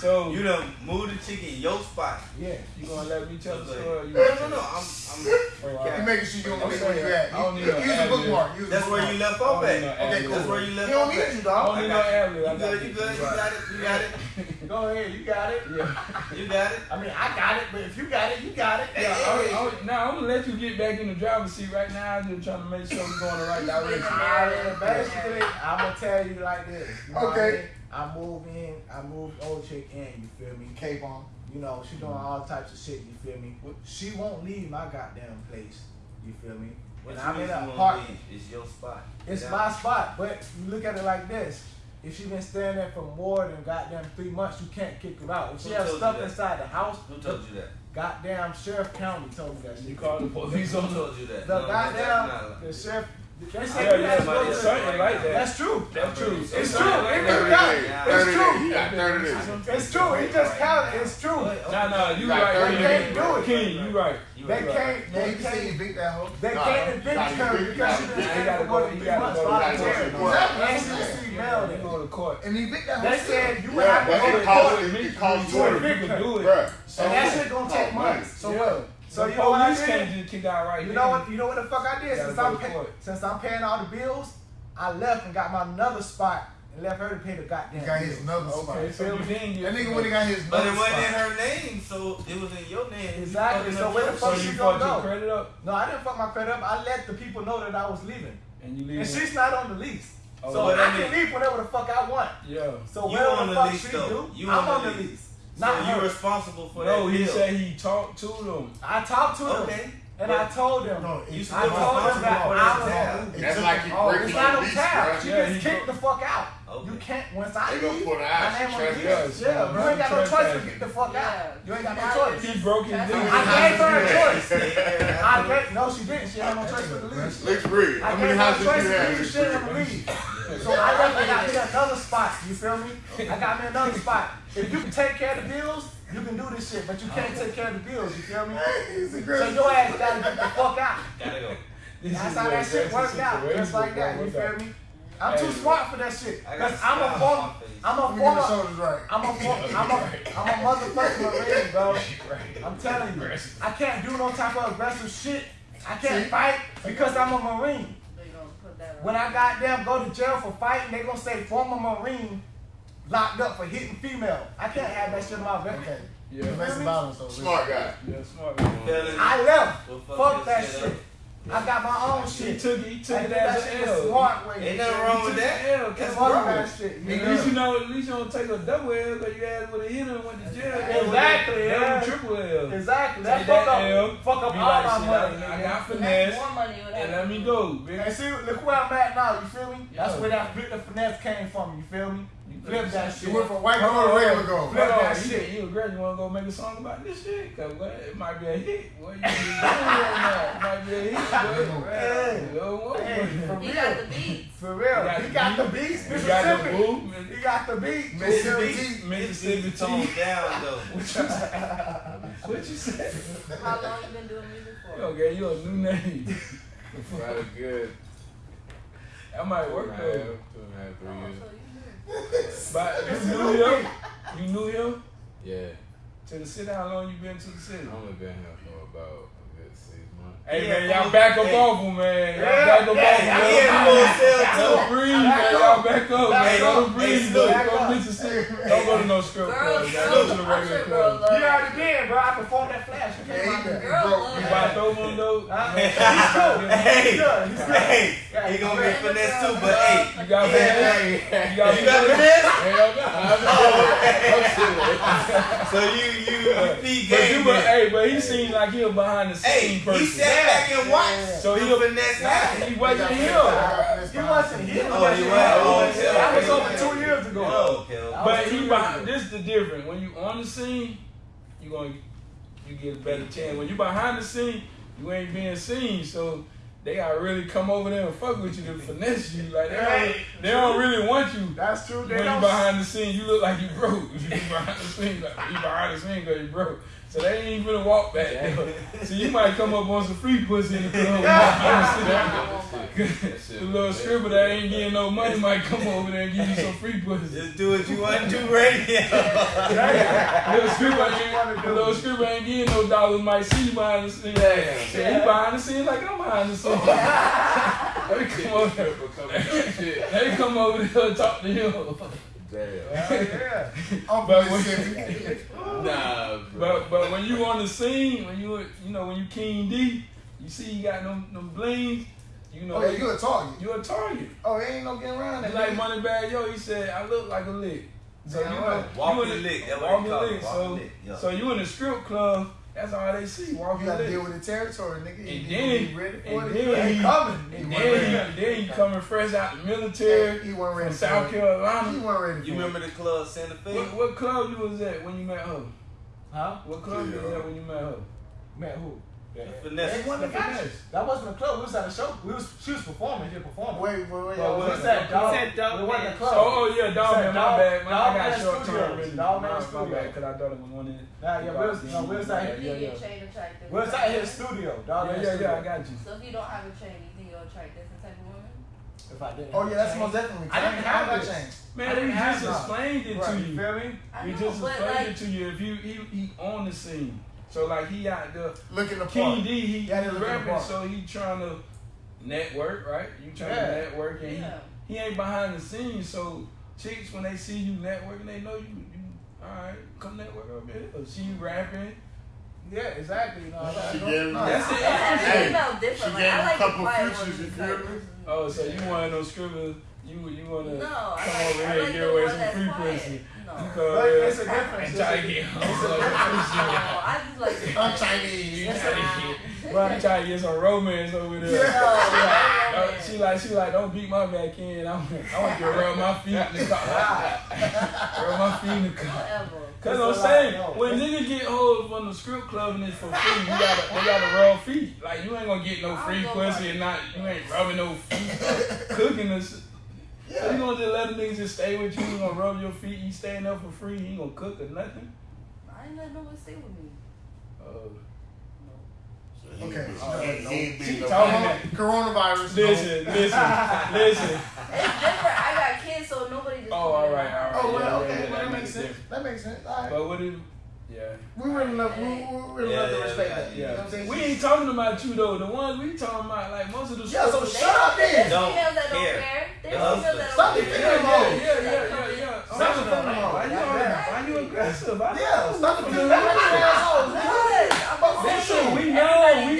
So You done moved the chick in your spot. yeah, you gonna let me tell the story? or ahead. You No, no, no. I'm, I'm, Oh, all He right. making sure you don't miss where you at. I don't need no Use a bookmark. Use that's where you left off at. Okay, cool. That's where you left He don't off need at. you, I don't need no ad You good, you good, you got it, you got it, Go ahead, you got it. Yeah. you got it. I mean, I got it, but if you got it, you got it. Yeah, I, I, now I'm gonna let you get back in the driver's seat right now. I'm just trying to make sure we're going the right direction. Basically, I'm gonna tell you like this. You know what I Okay. Mean? I move in, I move oh, old chick in, you feel me? Cape on. You know, she doing all types of shit, you feel me? She won't leave my goddamn place, you feel me? What And I'm in you an apartment. It's your spot. It's Yeah. my spot, but you look at it like this. If she been staying there for more than goddamn three months, you can't kick her out. If she Who has stuff inside the house, Who told you that? goddamn Sheriff County told me that shit. You called the police on Who told you that? The No, goddamn the sheriff. They Yeah, said yeah, had to but it's the- like that. That's true. That's true. It's It's true. something like It that. just counted. Yeah. It's 30 true. days. You got 30 days. It's true. It just counted. It's true. Nah, nah, you Like right. thirty King. days. do it. King, you right. They can't. They can say you can't. beat that hoe. They can't nah, evict you her gotta because she be- been you staying gotta for more go- than you three gotta months. go- you gotta go to court. And she received mail. You go to court. And he beat that hoe. They said you would have to go to court. it, it costs to more. evict You can do it. Bruh. And that shit gonna take money. months. So what? So the you know what I did? can't just kick out right You then. know what? You know what the fuck I did? Since I'm pay, since I'm paying all the bills, I left and got my another spot and left her to pay the goddamn. He got his another spot. Okay, so you didn't get That nigga when he got his But it wasn't in her name, so it was in your name. Exactly, fucking so where the fuck So shit. you gonna fucked your go? credit up No, I didn't fuck my credit up. I let the people know that I was leaving, and you leave. and she's not on the lease. Oh, so I I can leave whenever the fuck I want. yeah. So You whatever on the the fuck she though. do, I'm on the lease. Lease. So you her. responsible for No, that he bill. said he talked to them. I talked to them, Okay. and I told them. No, You it's still I told them responsible that for I was tab. on. That's like you Oh, breaking it's not your lease, tab. bruh. She Yeah, just kicked the fuck out. Okay. You can't once I They leave. put an My name on the trespass. lease. Yeah, you ain't got no choice but get the fuck out. You ain't got no choice. He broke his That's lease. I gave her a choice. I gave no, she didn't. She had no choice but to leave. Lex Breed. I How gave many her a houses choice you to have? leave. Lex She didn't Breed? leave. So I left and got me another spot. You feel me? I got me another spot. If you can take care of the bills, you can do this shit. But you can't take care of the bills. You feel me? So great. your ass gotta get the fuck out. Gotta go. That's how that shit aggressive worked out. Just like that. You feel me? I'm too smart for that shit. I got Cause I'm a smile former. I'm a Let me get the former. I'm a, for, I'm a, I'm a motherfucking marine, bro. I'm telling you, I can't do no type of aggressive shit. I can't fight because I'm a marine. They gonna put that on. When I goddamn go to jail for fighting, they gonna say former marine locked up for hitting female. I can't have that shit in my record. Okay. Yeah. Domestic violence over Smart guy. Yeah, smart. man. Fellas, I left. will Fuck that your shit. I got my own He shit. took it. He took I it that as an L. smart way. Ain't nothing wrong with that. L. That's fuck wrong. that shit. At You least you know? know, at least you don't take a double L because you had with a hit and went to jail. Exactly, That yeah. triple L. Exactly. That Take fuck that L, up, fuck up all like, my money. I, I nigga. got finesse more money and let me go, bitch. And see, look where I'm at now. You feel me? That's where that flip the finesse came from. You feel me? You Flip that You shit. went from white Hold gold to on, regular gold. Flip that on, you, shit. you agree? You want to go make a song about this shit? Cause what, it might be a hit. What you doing right now? It might be a hit. But, Hey. You know? Hey, for He real. got the beats. For real. He got the beat. beats. You got the Mississippi. movement. He got the beat. Mississippi Mississippi. Mississippi toned down though. What you say? How long you been doing music for? Okay, you a new name. About good That might work and a half, though. two and a half, three Oh, years. So you But you knew him. You knew him. Yeah. To the city, how long you been to the city? I only been here for about a good six months. Hey Yeah, man, y'all back up Hey. off him, man. Y'all Yeah, back up yeah, off him. yeah, Let He him in breathe. full sale Let him too. breathe, man. Y'all back up, man. Hey, Let him hey, breathe. look. Look, go Mississippi. Don't go to no strip Girls, club. girls, man. Go to the I'm regular club. love You already been, bro. I performed that flash. You Yeah, came he out been there. Girls broke. love You that. buy throw one though? Huh? You He's good. Hey, He's hey, he gonna be finesse too, but hey, You got Yeah. finesse? You got you got finesse? finesse? Hell no. Oh, so you you you feed But you, game but, hey, but he seemed like he a behind the Hey, scene person. He back and watched. So the he a- finesse happen. He wasn't here. He wasn't here. Oh, he wasn't. Oh, okay, That was over two years ago. Oh, okay, okay. But he behind, this is the difference. When you on the scene, you gonna you get a better chance. When you behind the scene, you ain't being seen. So they gotta really come over there and fuck with you to finesse you. Like they don't, they don't really want you. That's true. When They you behind the scene, you look like you broke. You behind the scene, like you behind the scene because you broke. So they ain't gonna walk back there. So you might come up on some free pussy in the club. The little stripper that ain't getting no money might come over there and give you some free pussy. Just do what you want to do, radio. Little stripper ain't, the little stripper ain't getting no dollars. Might see you behind the scene. So he behind the scene like I'm behind the scene. they come over there. Let me come over there and talk to him. Damn. Yeah. I'm But when- Nah, bro. But but when you on the scene, when you you know when you King D, you see you got them them blings. You know Oh, yeah, you a target. you a target. Oh, it ain't no getting around that. Like money Moneybagg Yo. He said I look like a lick. So Damn you right. know, Walking you in lick, that's walking what he call it, lick. So lick, yeah. so you in the strip club. That's all they see. You Walking gotta lick. deal with the territory, nigga. And You then- need ready for and it. then He he- coming. And He then wasn't he, then he coming fresh out the military He wasn't ready from for South it. Carolina. He wasn't ready for You it. remember the club Santa Fe? What, what club you was at when you met her? Huh? What club you was at when you met her? Man, who? Finesse. They wasn't The the finesse. finesse. That wasn't a club. We was at a show. We was she was performing. She was performing. Wait, wait, wait. Well, wait. What's that? He Dog. said Dog It wasn't a Man. club. Oh, oh yeah, Dog Said Man, my Dog- bad. Man, Dog I got Man short term Studios. really. Dog Man my, my bad, because I thought it was one in. Nah, yeah, we was, no, we was at, Yeah, You yeah, yeah. your chain attractive. we was at his studio. Dog Yeah, Man yeah, yeah, I got you. So if you don't have a chain, you think you'll attract different type of women? If I didn't. Oh, yeah, that's chain. most definitely. I didn't have a this. change. Man, I we didn't have just none. explained it Right, to you you. feel me? We just explained like, it to you. If you he he on the scene, so like he out there. Looking the King part. D, he, Yeah, he they looking rapping, apart. so he trying to network, right? You trying Yeah. to network, and Yeah. he, he ain't behind the scenes. So chicks, when they see you networking, they know you. You all right? Come network up here. Or see you rapping. Yeah, exactly. You know, She gave me. That's it. That's Hey, female she gave I me like a couple the quiet features, ones you because- feel me? Oh, so you one of those scribblers? You you want to No, come like, over I here like and get away some free quiet. pussy? No. You But come it's a difference. and try to get home. No, I just like the I'm quiet. Chinese. You try to get, Right. you try to get some romance over there. No, Don't- no, She like, she like, don't beat my back in. I want, I want you to rub my feet in the car. rub my feet in the car. Cause I'm saying, when niggas get hold from the strip club and it's for free, you gotta, they gotta rub feet. Like you ain't gonna get no free pussy about and not, you ain't rubbing no feet, or cooking or shit. So you gonna just let a nigga just stay with you, you gonna rub your feet, you staying up for free, You ain't gonna cook or nothing. I ain't letting no one stay with me. Uh, Okay. He ain't She no talking man. that. Coronavirus. no. Listen, listen, listen. It's different. I got kids, so nobody just. Oh, put all it in right, my all house. right. Oh, well, Yeah, okay, yeah, well, that that makes makes sense. sense. That makes sense. All right. But what if? Yeah. We really love, we, we really Yeah, love to respect that. You know what I'm saying? We ain't talking about you though. The ones we talking about, like most of the Yeah, so shut up There's then. Don't females that don't care. care. There's females that Stop don't the care. yeah, female yeah, mode. yeah, yeah, yeah, yeah. Stop the female mode. Why you on Why you aggressive? Yeah, stop the I'm female just- assholes. man. Good. I'm Listen, we know. We,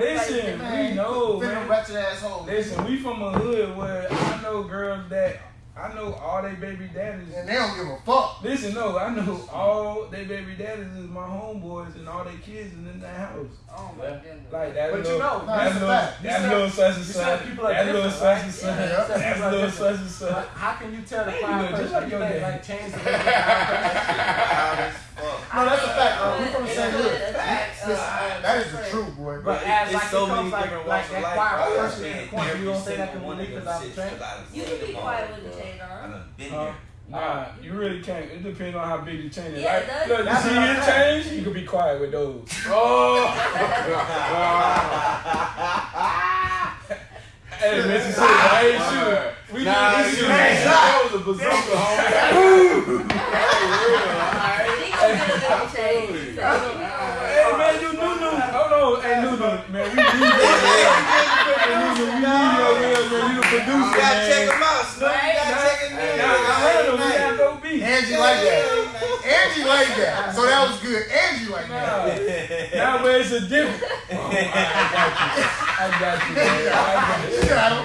listen, we know, Female man. ratchet assholes. Listen, we from a hood where I know girls that I know all they baby daddies. And they don't give a fuck. Listen, no, I know all they baby daddies is my homeboys and all their kids is in that house. Oh my goodness. Like that But you know, that's a little, fact. that You little said- such and you said such, that little different, such and such, Yeah. that little different. such and such. How can you tell the Hey, fine you just like your think dad. like change the fine Wild as fuck. No, that's a fact. We It's from the good. same hood. good. Facts. Listen, Uh, that is the truth, boy. But But as it's like so it comes many like, like that life. quiet person in the corner, you don't say that single to me because I'm shits, trained. 'cause I done You can be quiet with the bro. chain I on. done been Huh? There. Nah, you really can't. It depends on how big the chain is. Yeah, like, look, you see what I'm his saying. change, you can be quiet with those. Oh. hey, Mississippi, I ain't shooting. We Nah, did you this shit. that was a bazooka, homie. He gonna get a little change. Hey, man, you knew, knew. Hold on. Hey, Nunu, man, we need your real. Hey, Nunu, we need your real, man. You the producer, You gotta man. check them out, Snoop. You gotta check it Nah, out. I heard him. We got no beef. Angie like that. Angie like that. So that was good. Angie like that. Nah, now where it's a different. Oh, I, I got you. I got you, man. I got you. You got him.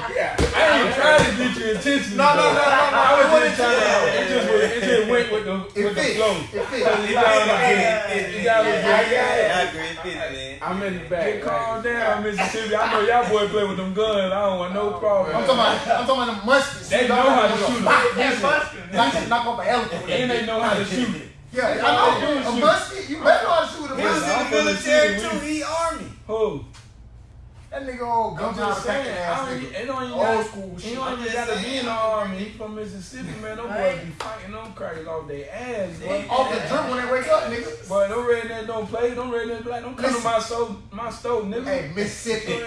I ain't trying to get you intentionally. No, no, no, no, no. I was It just trying to. wouldn't- It just, was, it just went with the It with the fit. flow. It fit. You gotta look good. You gotta look I good. agree, it fit, man. I'm in the back. Get calm down, Mississippi. I know y'all boy play with them guns. I don't want no oh, problem. I'm talking about, I'm talking about the muskets. They know how to shoot it. Listen, knock, knock off an elephant. with And they know how to shoot it. Yeah, I they do know. is A musket, you better know how to shoot a He was in the military too. He army. Who? That nigga old I'm gunpowder just saying. ass don't, nigga. it don't even Old got, school He don't even gotta be in the army. He from Mississippi, man. Them boys be fighting them crackers off their ass, boy. Off the drip when they wake up, nigga. Boy, them rednecks don't play. Them rednecks black. Don't come to my stove, my stove, nigga. Hey, Mississippi.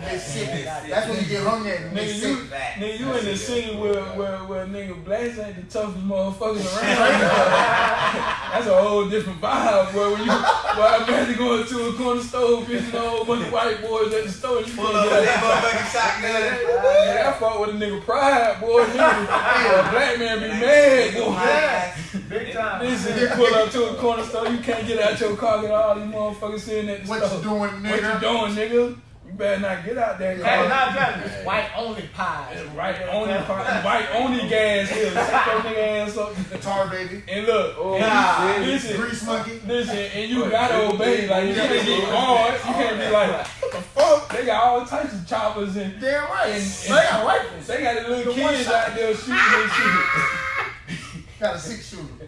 Mississippi. That's when you get hung at Nigga, you, Mississippi. nigga, you in the city where, where, where nigga blacks ain't the toughest motherfuckers around. That's a whole different vibe, boy. When you, boy, imagine going to a corner store, bitching a whole bunch of white boys at the store. You Pull can't up get with out. that motherfucking shotgun. Yeah, I fought with a nigga pride, boy. Nigga, a black man be mad, boy. Big time. Listen, you pull up to a corner store, you can't get out your car, get all these motherfuckers sitting at the What store. you doing, nigga? What you doing, nigga? You better not get out there. Hey, car. not just white only pies. Right only, pies. white only gas here. Sit your nigga ass up. Tar baby. And look, oh, and Nah. you, listen, Grease monkey. listen, and you gotta obey. Like you gotta get hard. You can't be like, what the fuck? They got all types of choppers and Damn right. And- they got rifles. they got the little The kids out there shooting and shit. Got a six shooter.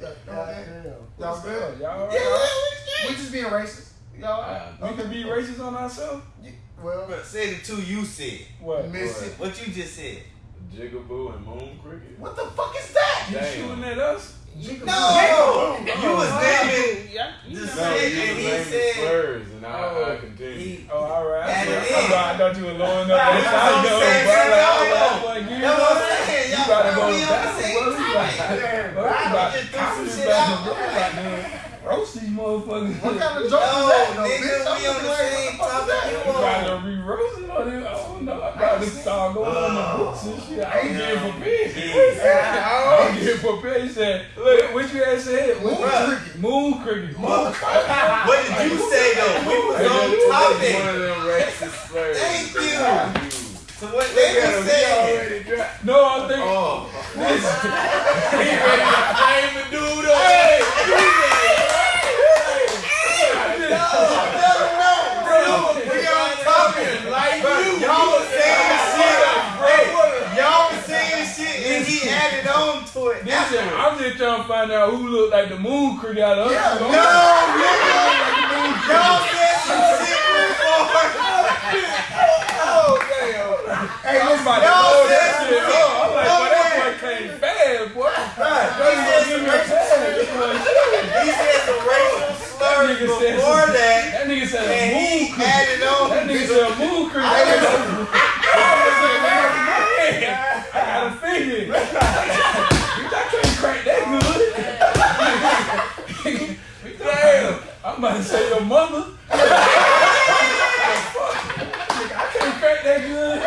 Yeah, y'all good? Y'all good? Y'all, Yeah, we just being racist. Y'all Uh, we can be racist on ourselves. Well, But say the two you said. What? Mississippi. What you just said. Jigaboo and Moon Cricket. What the fuck is that? You Damn. shooting at us? No! You was naming Yeah, you the. No, shit you and was he naming said. slurs, and I, Oh, I continue. He, Oh, all right. I, Add it I, in. thought- I thought you were low enough. That's That's how what you I'm go, saying. That's oh, what boy, give That's what I'm saying. You Y'all gotta go be on the down, same bro. You about- time. about- just threw some shit out. Go like, man, Roast these motherfuckers. What kind of No, joke is that? though, nigga, bitch? We on the like, same what the fuck is topic you on. to re-roasting on it? I don't know. I'm about to start going on the books and shit. I ain't getting prepared. I ain't getting prepared. He said, look, what you had said? Moon What- cricket. Moon cricket. What did you say though? We was on topic. One of them racist slurs. Thank you. So what they saying? already. No, I think. Oh, Listen, he ready to flame the dude up. Hey, I'm just trying to find out who looked like the moon cricket out of us. Yeah, No, nigga. Y'all said some shit before. Oh, damn. Hey, I'm listen, about to y'all said some shit. I'm like, came fast, boy. That nigga give me a. He said some racial slurs before that. That nigga said and a moon creep. That nigga said a moon creep. I man, I got a figure. I can't crack that good. Damn. I'm about to say your mother. I can't crack that good.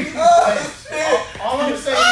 oh, shit. All I'm saying is,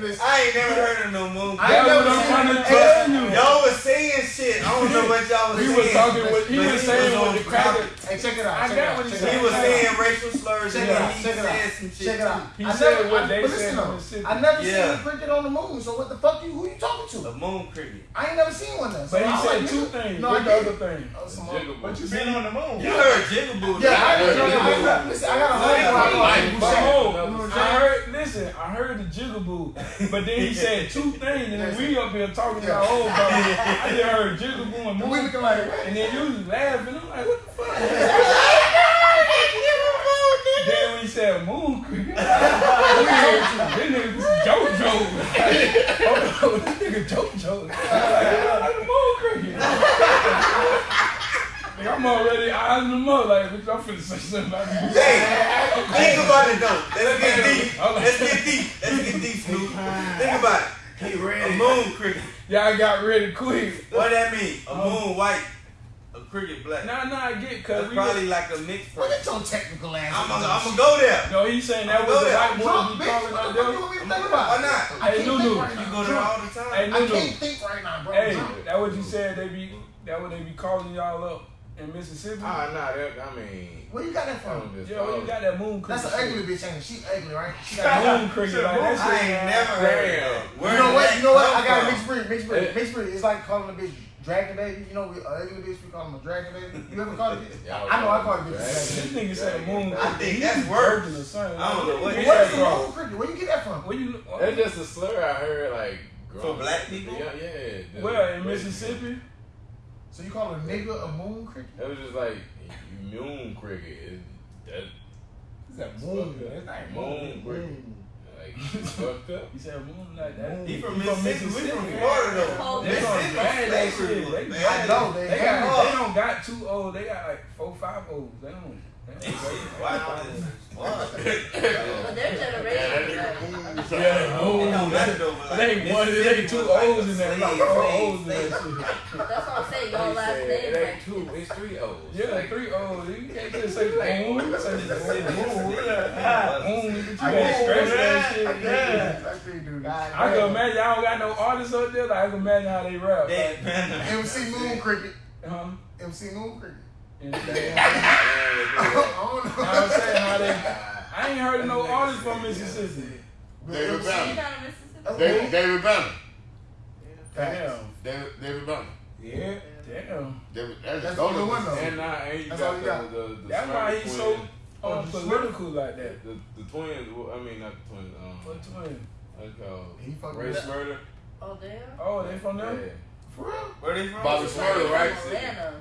listen, I ain't never heard of no moon. I ain't never what seen trying to it. tell you. Y'all was saying shit. I don't know what y'all was He saying. was talking with, he was saying on with the cracker. Hey, check it out. I check got what he said. He was saying racial slurs Check and it out, he check it said out, some shit. check it out. He I said never, what I, they said listen in though, Mississippi. I never Yeah. seen cricket on the moon. So what the fuck you? Who you talking to? The moon cricket. I ain't never seen one there. So But he I'm said like, two things. No, I What the didn't. other thing? Oh, some What you been on the moon? You heard Jigaboo. Yeah, I, right? I, I, I, listen, I got a whole yeah, lot of like, people But saying- hold, you know what I'm I saying? heard, listen, I heard the jigaboo, but then he said two things, and then we up here talking Yeah. about oh, whole about I just heard jigaboo and moon, looking and then you was laughing. I'm like, what the fuck? Then he said cricket, this nigga this is JoJo. Hold on, this nigga JoJo. Like, moon cricket. Nigga, I'm already eyeing them up, like, bitch, I'm finna say something about. Hey, think about it though. Let's get deep. Let's get deep. Let's get deep, Snoop. Think about it. He A moon cricket. Y'all got ready quick. What that mean? A moon white, a cricket black. Nah, nah, I get, cause That's we probably like a mixed What person. is your technical ass? I'm gonna I'm go there. No, he's saying that I'm was the good. white boy Drunk, be bitch. calling What out the fuck you there. want me to think about? Why not? I Hey, can't Lulu, think right You now. go there all the time. Hey, I Lulu. can't think right now, bro. Hey, that what you said they be that what they be calling y'all up in Mississippi? Ah, nah, that, I mean, Where you got that I from? don't yeah, well, you got that moon cricket. That's an ugly bitch, ain't it? She ugly, right? She got That moon cricket like that I ain't never heard of that. You know what? You know what? I got a from? mixed breed. Mixed breed. Mixed breed. It's like calling a bitch dragon baby. You know, we, uh, ugly bitch, we call them a dragon baby. You ever call it? Yeah, I know I call it bitch. Dragon. This dragon baby. nigga said moon I think He that's be worse. working or something. I don't know what Where What get is the moon cricket? Where you get that from? Where you? That's just a slur I heard, like, growing black people? Yeah, yeah. the- Where in Mississippi? So you call a nigga a moon cricket? It was just like, moon cricket. It, that, It's a moon. It's not moon cricket. Like, it's fucked up. He said moon like that. He from He Mississippi. We from Florida though. They Mississippi don't bad that slavery shit. was They, bad. I know, they they got. They don't got two O's. They got like four, five O's. They don't. They don't Wow, this is wild. But their generation, Yeah, It don't matter though, but like, It ain't one, it ain't two O's in there, slave- like four O's in that shit. that's what I'm saying. Y'all last name, it ain't like, two, it's three O's. Yeah, Like, three O's. You can't just say boom. Say boom. Boom. You I can't scratch that shit. That thing do. I can imagine y'all don't got no artists up there. Like I can imagine how they rap. Dead. MC Moon Cricket. Huh? MC Moon Cricket. And I don't know. I'm saying how they. I ain't heard of no artists from Mississippi. David you Banner. Mississippi? David, cool. David Banner. Damn. David, David Banner. Yeah. Damn. David, that's, That's the are one though. and, now and you That's all got you the, got. the, the, That's why he's so twins. Oh, um, political like that. The, the twins, well, I mean, not the twins, um, What twin? what's it called? He fucking Ray with- Smurder? Oh, damn. Oh, they from Yeah. there? For real? Where they from? Bobby Shmurda, right? Atlanta.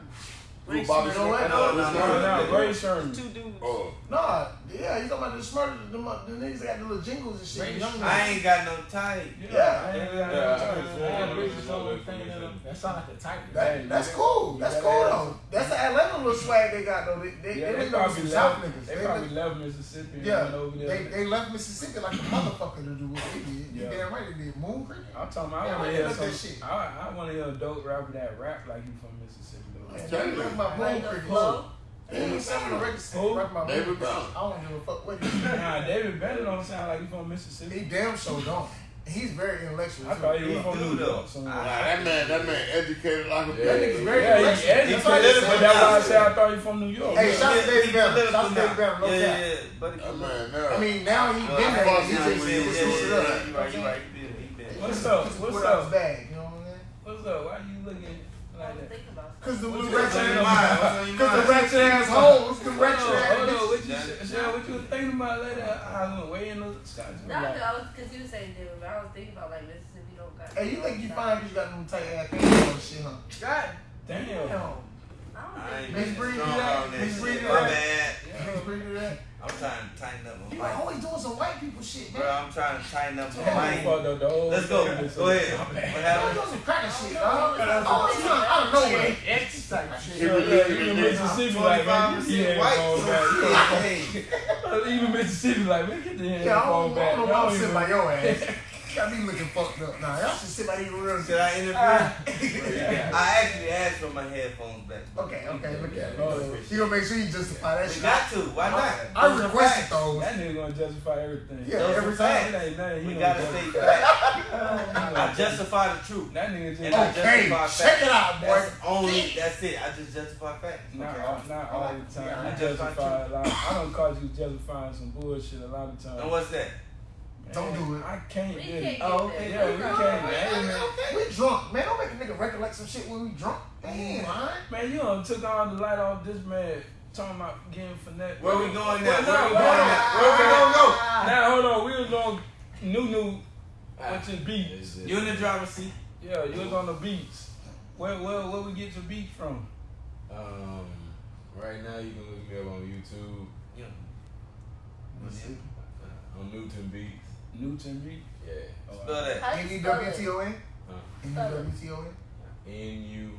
Who, Bobby You know? No, no, No, no, no, no. Rae Sremmurd. Two dudes. Oh, Nah, yeah, you talking about the smarter, the, the niggas that got the little jingles and shit. Ray young I ain't got no type. Yeah. I ain't got no I time. could've I sworn had it pictures was of somewhere them from thing in them. Mississippi. That sound like the type. That, that's cool. That's cool though. That's the Atlanta little swag they got though. They they, Yeah, they, they probably some South left. niggas. They They probably left- left Mississippi and yeah, went over there. they, they left Mississippi like a motherfucker to do what they did. You Yeah. damn right they did. Moon Creek. I'm talking. I want to hear some. I, I want to hear a dope rapper that rap like you from Mississippi. Though. Man, Tell they you. rap about Moon Like the Creek. flow. They ain't selling the record. Who? Rap about Moon David Creek. I don't give a fuck what he Nah, David Banner don't sound like he from Mississippi. He damn sure don't. He's very intellectual. I too. thought he was from New. York nah, that man, that man educated like a Yeah. That nigga's very Yeah, intellectual. educated, That's why they but that's why I said I thought he from New York. Hey, shout out to David Banner. political Shout out to. David Banner. No Yeah, yeah, yeah. Buddy, That man, there. I mean, now he Well, been I there. fuck He with just him, he yeah, yeah, yeah. You right, you right. Been, he. What's up? What's put out his up? bag. You know what I'm saying? What's up? Why are you looking like that? Thinking about Cause the What little ratchet thinking What's on your ass, mind? What's on your cause the mind? ratchet ass hoes, the Hold ratchet on, hold on. What you, Cheryl, what you was thinking about later? I went way in the sky. No, I was because you were saying David, but I was thinking about like Mississippi don't got. Hey, you think you fine because you got them tight ass pants and shit, huh? God Damn. Damn. I don't I ain't think. Mixed getting do that? on that Mixed breed shit. do My that? bad. Can't that. I'm trying to tighten up You my mind. always doing some white people shit, man. Bro. I'm trying to tighten up my Yeah. mind. Fuck the- the whole Let's go. Go ahead. My What bad. You doing some cracker shit, No, dog. it's not Oh, know, out of nowhere. X type shit. Yeah, yeah, even. Mississippi like man, 25% get the white. headphone back. Even Mississippi like man, get the Yeah, I headphone don't, I don't know why I'm sitting even- by your ass. got me looking fucked up. Nah, y'all should sit right here real. Should I interview? Uh, I actually asked for my headphones back. Okay, okay, look at it. You gonna make sure you justify that We shit. got to. Why not? I Those are requested those. That nigga gonna justify everything. Yeah, Those every time. facts. It ain't nothing. We gotta justify. say oh, facts. I justify the truth. That nigga just And I Okay, justify check facts. it out, boy. That's only. That's it. I just justify facts. Not, Okay. all, not all the time. Yeah, I justify justify a lot. I don't cause you justifying some bullshit a lot of times. And what's that? Don't do it. I can't We get can't it. Oh, that. yeah, we We can't. can't. Man. We drunk, man. Don't make a nigga recollect some shit when we drunk. Damn, man. Man, you done took all the light off this man talking about getting finesse. Where we going now? Well, Where we going now? Where we gonna go? Now hold on, we was on new new which is beats. You in the driver's seat. Yeah, you was on the beats. Where where where we get your beats from? Um, right now you can look me up on YouTube Yeah. on Newton Beats. Newton beat. Yeah. Spell that. How N you E spell W it? T O N. Huh? N E W T O N. N U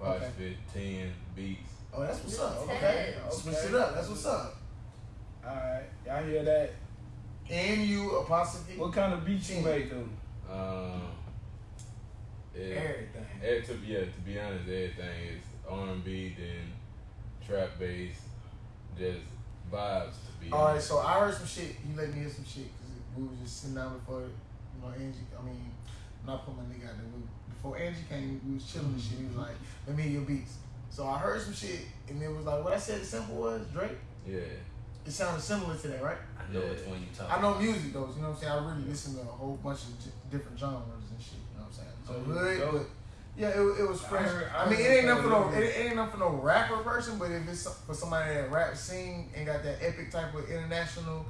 apostrophe ten beats. Oh, that's what's up. Ten. Okay, switch it up. That's what's up. Alright, y'all hear that? N U apostrophe. What kind of beats you Ten. make though? Um, it, Everything. it, to be yeah, to be honest, everything is R and B, then trap bass, just vibes. To be All right, honest. so I heard some shit. You let me hear some shit because we was just sitting down before, you know, Angie. I mean, not put my nigga out there. We, before Angie came, we was chilling and shit. He was like, "Let me hear your beats." So I heard some shit, and it was like, what I said. Simple was Drake. yeah, It sounded similar to that, right? I know which one you talking. I know music though. You know what I'm saying? I really listen to a whole bunch of different genres and shit. You know what I'm saying? So oh, hood, but yeah, it, it was I fresh. heard- I, I mean, it ain't nothing for no, it, it ain't nothing for no rapper person. But if it's for somebody that rap sing and got that epic type of international,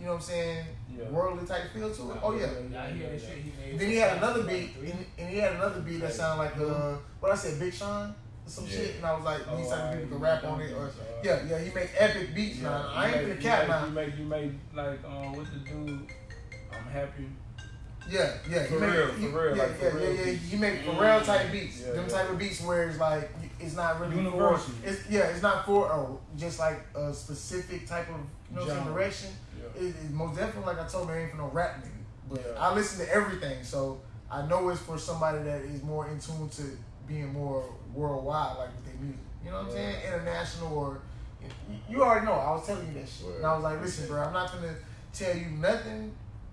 you know what I'm saying, Yeah. worldly type feel to it. Oh yeah. Y'all hear he? Then he had another beat, and, and he had another beat that sounded like uh, what I said, Big Sean, or some Yeah. shit, and I was like, Oh, these type of alright, people can rap on it, or yeah, yeah, he make epic beats now. I ain't you gonna make, cap you now. make, you make you make like uh, what the dude I'm happy. Yeah, yeah, For he make, real, he, for real, yeah, like, for yeah, real yeah, yeah. beats. He make Pharrell type beats, Yeah, them yeah. type of beats where it's like it's not really Universal. for. It's yeah, it's not for a, just like a specific type of you know what I'm saying, Genre. direction. Yeah. It, it most definitely, like I told me, it ain't for no rap nigga. But Yeah. I listen to everything, so I know it's for somebody that is more in tune to being more worldwide, like with their music. You know what I'm saying? International or you, already know. I was telling you that shit, and I was like, listen, bro, I'm not gonna tell you nothing.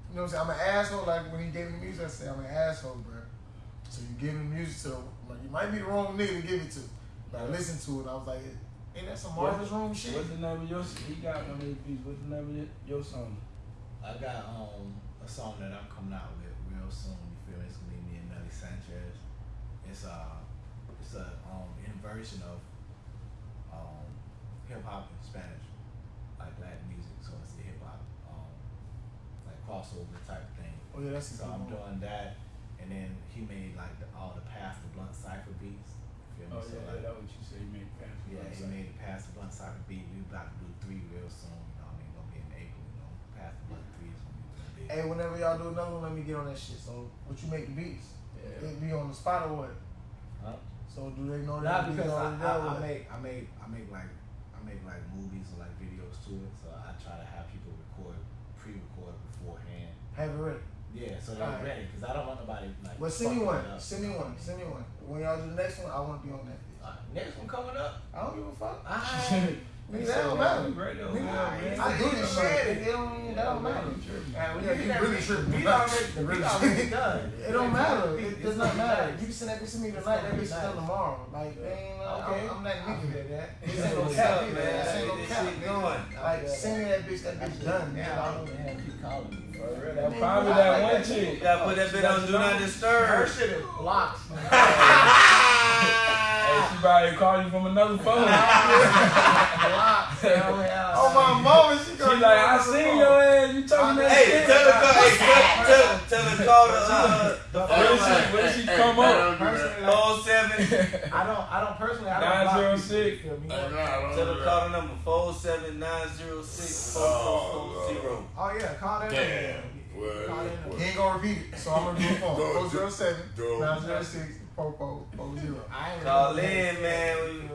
You know what I'm saying? I'm an asshole. Like when he gave me the music, I said, I'm an asshole, bro. So you give me music to, like, you might be the wrong nigga to give it to. But I listened to it, and I was like, ain't that some Marvin's Room shit? What's the name of your? He got one of his beats. What's the name of your, your song? I got um a song that I'm coming out with real soon. You feel me? It's gonna be me and Nelly Sanchez. It's uh it's a um inversion of um hip hop in Spanish, like Latin music. So it's the hip hop um like crossover type thing. Oh yeah, that's So I'm doing that, and then he made like the, all the Pastor Blunt cipher beats. You feel me? Oh so yeah, like, that's what you say. You made fast. Yeah, he made the Pastor Blunt cipher beat. We about to do three real soon. You know, I mean, gonna be in April. You know, Pastor Blunt three is gonna be. Hey, whenever y'all do another one, let me get on that shit. So, what you make the beats? Yeah. It be on the spot or what? Huh? So do they know that? Not because I, I, I make I make I make like I make like movies or like videos to it. So I try to have people record pre-record beforehand. have it ready. Yeah, so they're Alright. ready because I don't want nobody like. Well, send me one. Send me one. what I mean? Send me one. When y'all do the next one, I want to be on that. Bitch. Uh, next one coming up. I don't give a fuck. Alright. Nigga, that don't matter. Great though, Nigga, man. I do this shit. It don't, that don't matter. Yeah, Yeah, you really tripping. We already, You really already done. It don't matter. It does not matter. nice. You can send that bitch to me tonight. That bitch be is done tomorrow. Like, ain't, uh, Okay. I'm, I'm that nigga. feel that. This ain't no What's cap, man. man? This ain't no This cap, going. Like, send me that bitch. That bitch done. Now, nigga. I don't have to keep calling me. Real, that probably that one chick. Gotta put that bit on Do Not Her Disturb. shit is blocked. Hey, she probably call you from another phone. blocked. Hell, hell. Oh my mama, she She gonna like, I seen your ass. You talking that Hey, shit. tell her, call, hey, tell, tell, tell her call the uh, the Where phone she, line. where she come up? Personally, like, Four seven. I don't, I don't personally, I don't 906. people, you feel me? Tell her call the number four seven nine zero six four four four zero. Oh yeah, call that Damn. Number. Well, He ain't gonna repeat it, so I'm gonna do a phone. Go, 407 go. 906 4440. I ain't Call really- in, man.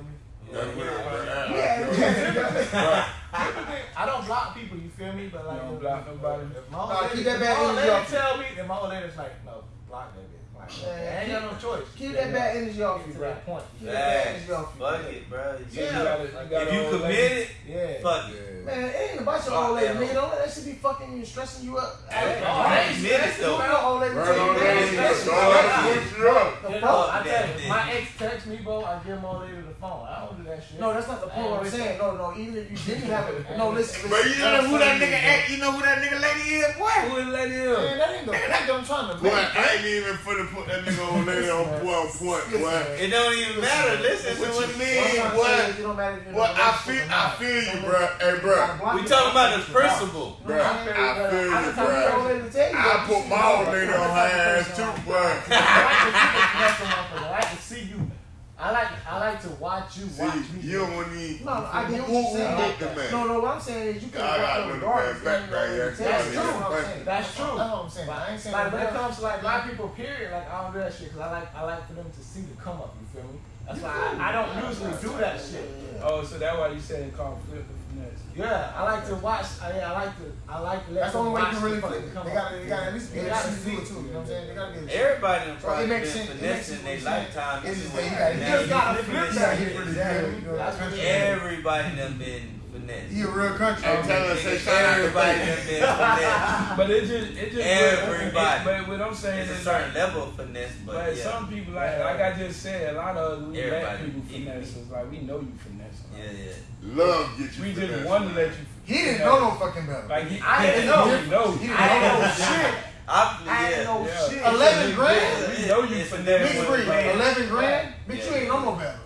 I don't block people. You feel me? But like, You don't block nobody? If my Nah, old keep lady, that if bad my old lady tell me, then my old lady's like, no, block that bitch. I ain't got no choice. Keep that bad energy off you, to bro. that point. Keep that bad energy off you. Fuck it, bro. You you Yeah. gotta, you gotta If you hold that- committed, Yeah. fuck it. Yeah. Man, it ain't about your old lady, nigga. Don't let that shit be fucking you, stressing you up. Hey, Hey, I ain't minutes You though. know old lady Right tell you on that that ain't shit. stressing Don't you let up. it get you up. The fuck? I tell you, my ex text me, bro. I give my old lady the phone. I don't do that shit. No, that's not the point. What I'm saying, no, no. Even if you didn't have it, no, listen. But you know who that nigga act, you know who that nigga lady is, boy? the lady is? Man, that ain't the point that I'm trying to Boy. I ain't even finna put that nigga on lady on boy point, boy. It don't even matter. Listen to What what you it mean, What I'm means. trying to boy? say don't matter if you're in a Well, I feel, I feel you, bro. Hey, bro. We talking about the principle. Bro, I feel you, I just told your old bro. lady to tell you I that. put my old lady on her ass too, bro. I like to see you. I like I like to watch you watch me. you don't want to No, no, I get what you're saying. booked the man? No, no, what I'm saying is you can I got walk a up little regardless. bad background, yeah. That's true. yeah. what I'm saying. That's true. That's what I'm saying. But I ain't saying Like when it comes to like else. black people, period, like I don't do that shit because I like I like for them to see the come up. You feel me? That's why I, I don't usually do that shit. Oh, so that's why you said it called flip the finesse. Yeah, I like to watch. I, yeah, I like to I like to let That's the only way you can really the flip fucking They gotta, they gotta at least be They able gotta to see see it too. You know what I'm saying? They gotta be able to see it. Everybody done So it probably been it makes finessing sense their what you're saying. lifetime. It's just that you gotta- now you just gotta flip that shit. shit pretty good. You know, That's what that's you- Everybody done been finessed. He a real country. Hey, tell her, say shout out to Everybody Baby. done finessed. But it just, it just. Everybody. But what I'm saying It's a certain like, level of finesse, but, but yeah. some people like, like I just said, a lot of we let Everybody people equally. finesse us. Like we know you finesse. us. Yeah, yeah. Love get you We for just want to let you. He didn't know no fucking better. Like he, I didn't he know. didn't know. He didn't I know didn't no know shit. I, I yeah. ain't know Yeah. shit. Eleven grand? We know you It's a finesse. Big different three, eleven grand. Bitch, you Yeah. ain't know no better.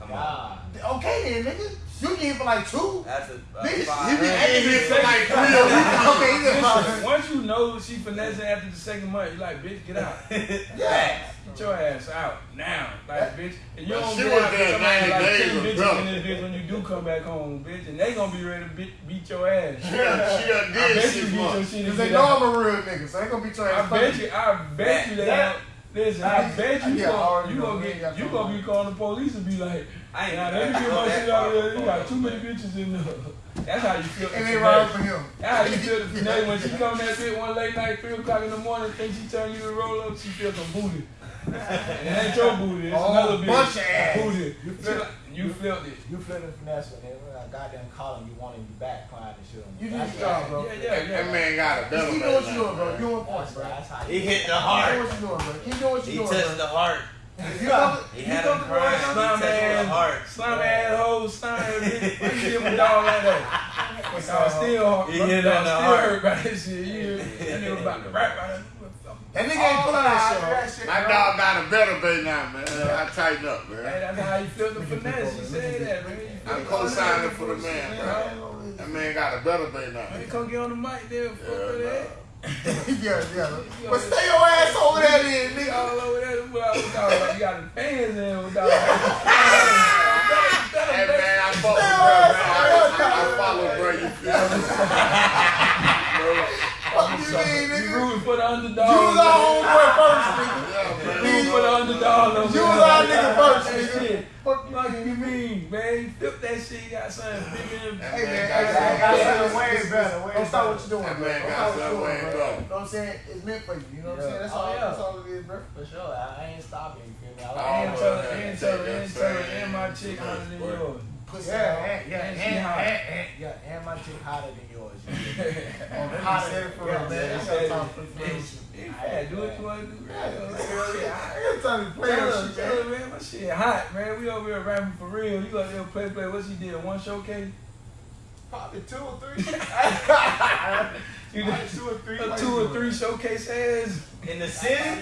Come on. God. Okay then, nigga. You get for like two. That's a, a Bitch, five. He be Hey, getting hey, for like three a week. Okay, he Listen, once you know she finessing after the second month, you like, bitch, get out. Yeah. Get your ass out now. Like, bitch. And you But don't she be was out there there somebody 90 like days 10 bitches brother. in this bitch when you do come back home, bitch. And they gonna be ready to beat, beat your ass. She done, she done I did bet you six beat your months. shit and Cause they get know out. I'm a real nigga, so they gonna beat your I bet you, I bet you they That- Listen, I bet you, Yeah, you I gonna, you know. gonna We ain't get, you gonna be calling the police and be like, I ain't nah, even let me get my shit that out of there. You got too many bitches in there. That's how you feel. And they today. for him. That's how you feel today when she come that bit one late night, three o'clock in the morning, think she turn you to roll up, she feel some booty. and it ain't your booty, it's Oh, another bitch. bunch of ass. Booty. You She feel- like- You flipped it. You flipping finesse when they when I goddamn calling you wanting you back crying and shit You do your job, bro. Yeah, yeah, yeah. That man got a Just better keep doing what you doing, bro. man. You on point, That's bro. right. That's how He hit the Keep doing heart. what you doing, bro. Keep doing what you He doing, touched bro. the heart. If you come- He you had him to crying. work, uh-huh. He Slime ass, heart. slime ass hoe, slime ass bitch. Why you give him a dog like that? I still, He my hit dog on the still heart. hurt by this shit. You, that nigga about to rap by that. That nigga ain't oh, pulling that shit. My dog got a better bay now, man. Uh, I tighten up, Hey, man. that's how you feel the finesse. He said that, man. I'm co-signing for the man, bro. bro. That man got a better bay now. Man, come get on the mic there, fuck Yeah, with that. yeah, yeah. But stay your ass over there, then, Nigga nigga. all over there, with all- with all- like, you got the fans in with all. Hey, man, I fuck with bro. I, I, I follow, bro. You feel me? You mean, You nigga? rooting for the underdog. You was our homeboy first, nigga. You rooting for the underdog. You was our nigga first, nigga. Fuck you, Fuck you mean, man? Flip that shit. You got something bigger than. Hey, man, I got something way better. Don't stop what you're doing, That man got what something way better. You know what I'm saying? It's meant for you. You know what I'm saying? That's Oh, all. It is, bro. For sure, I ain't stopping. You? I Oh, like And man. tell her, and my chick than Boy. yours. Pussy. Yeah, and, yeah, And and, and, and, yeah, and my chick hotter than yours. Oh, Hotter. for Yeah, real, man. yeah, I said got it. time for the real shit. Yeah, do what you want to do. Man. I got time to play Tell shit, man. my shit hot, man. We over here rapping for real. You got there play, play. What she did? One showcase? Probably two or three. You did two or three. two or three showcase ass. In the city?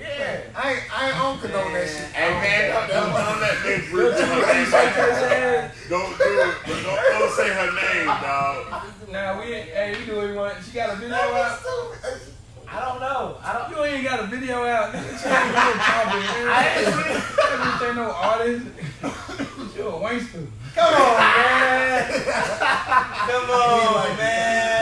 Yeah. I ain't, I ain't on condone that shit. Hey, man, don't, don't, don't let me breathe or three showcase ass. Don't do it, but don't, don't say her name, dog. Nah, we ain't, hey, we do what we want. She got a video out. I don't know. I don't. You ain't got a video out. Nigga, she ain't no topic, man. I ain't Everything ain't no artist. You a wankster. Come on, man. Come on, man.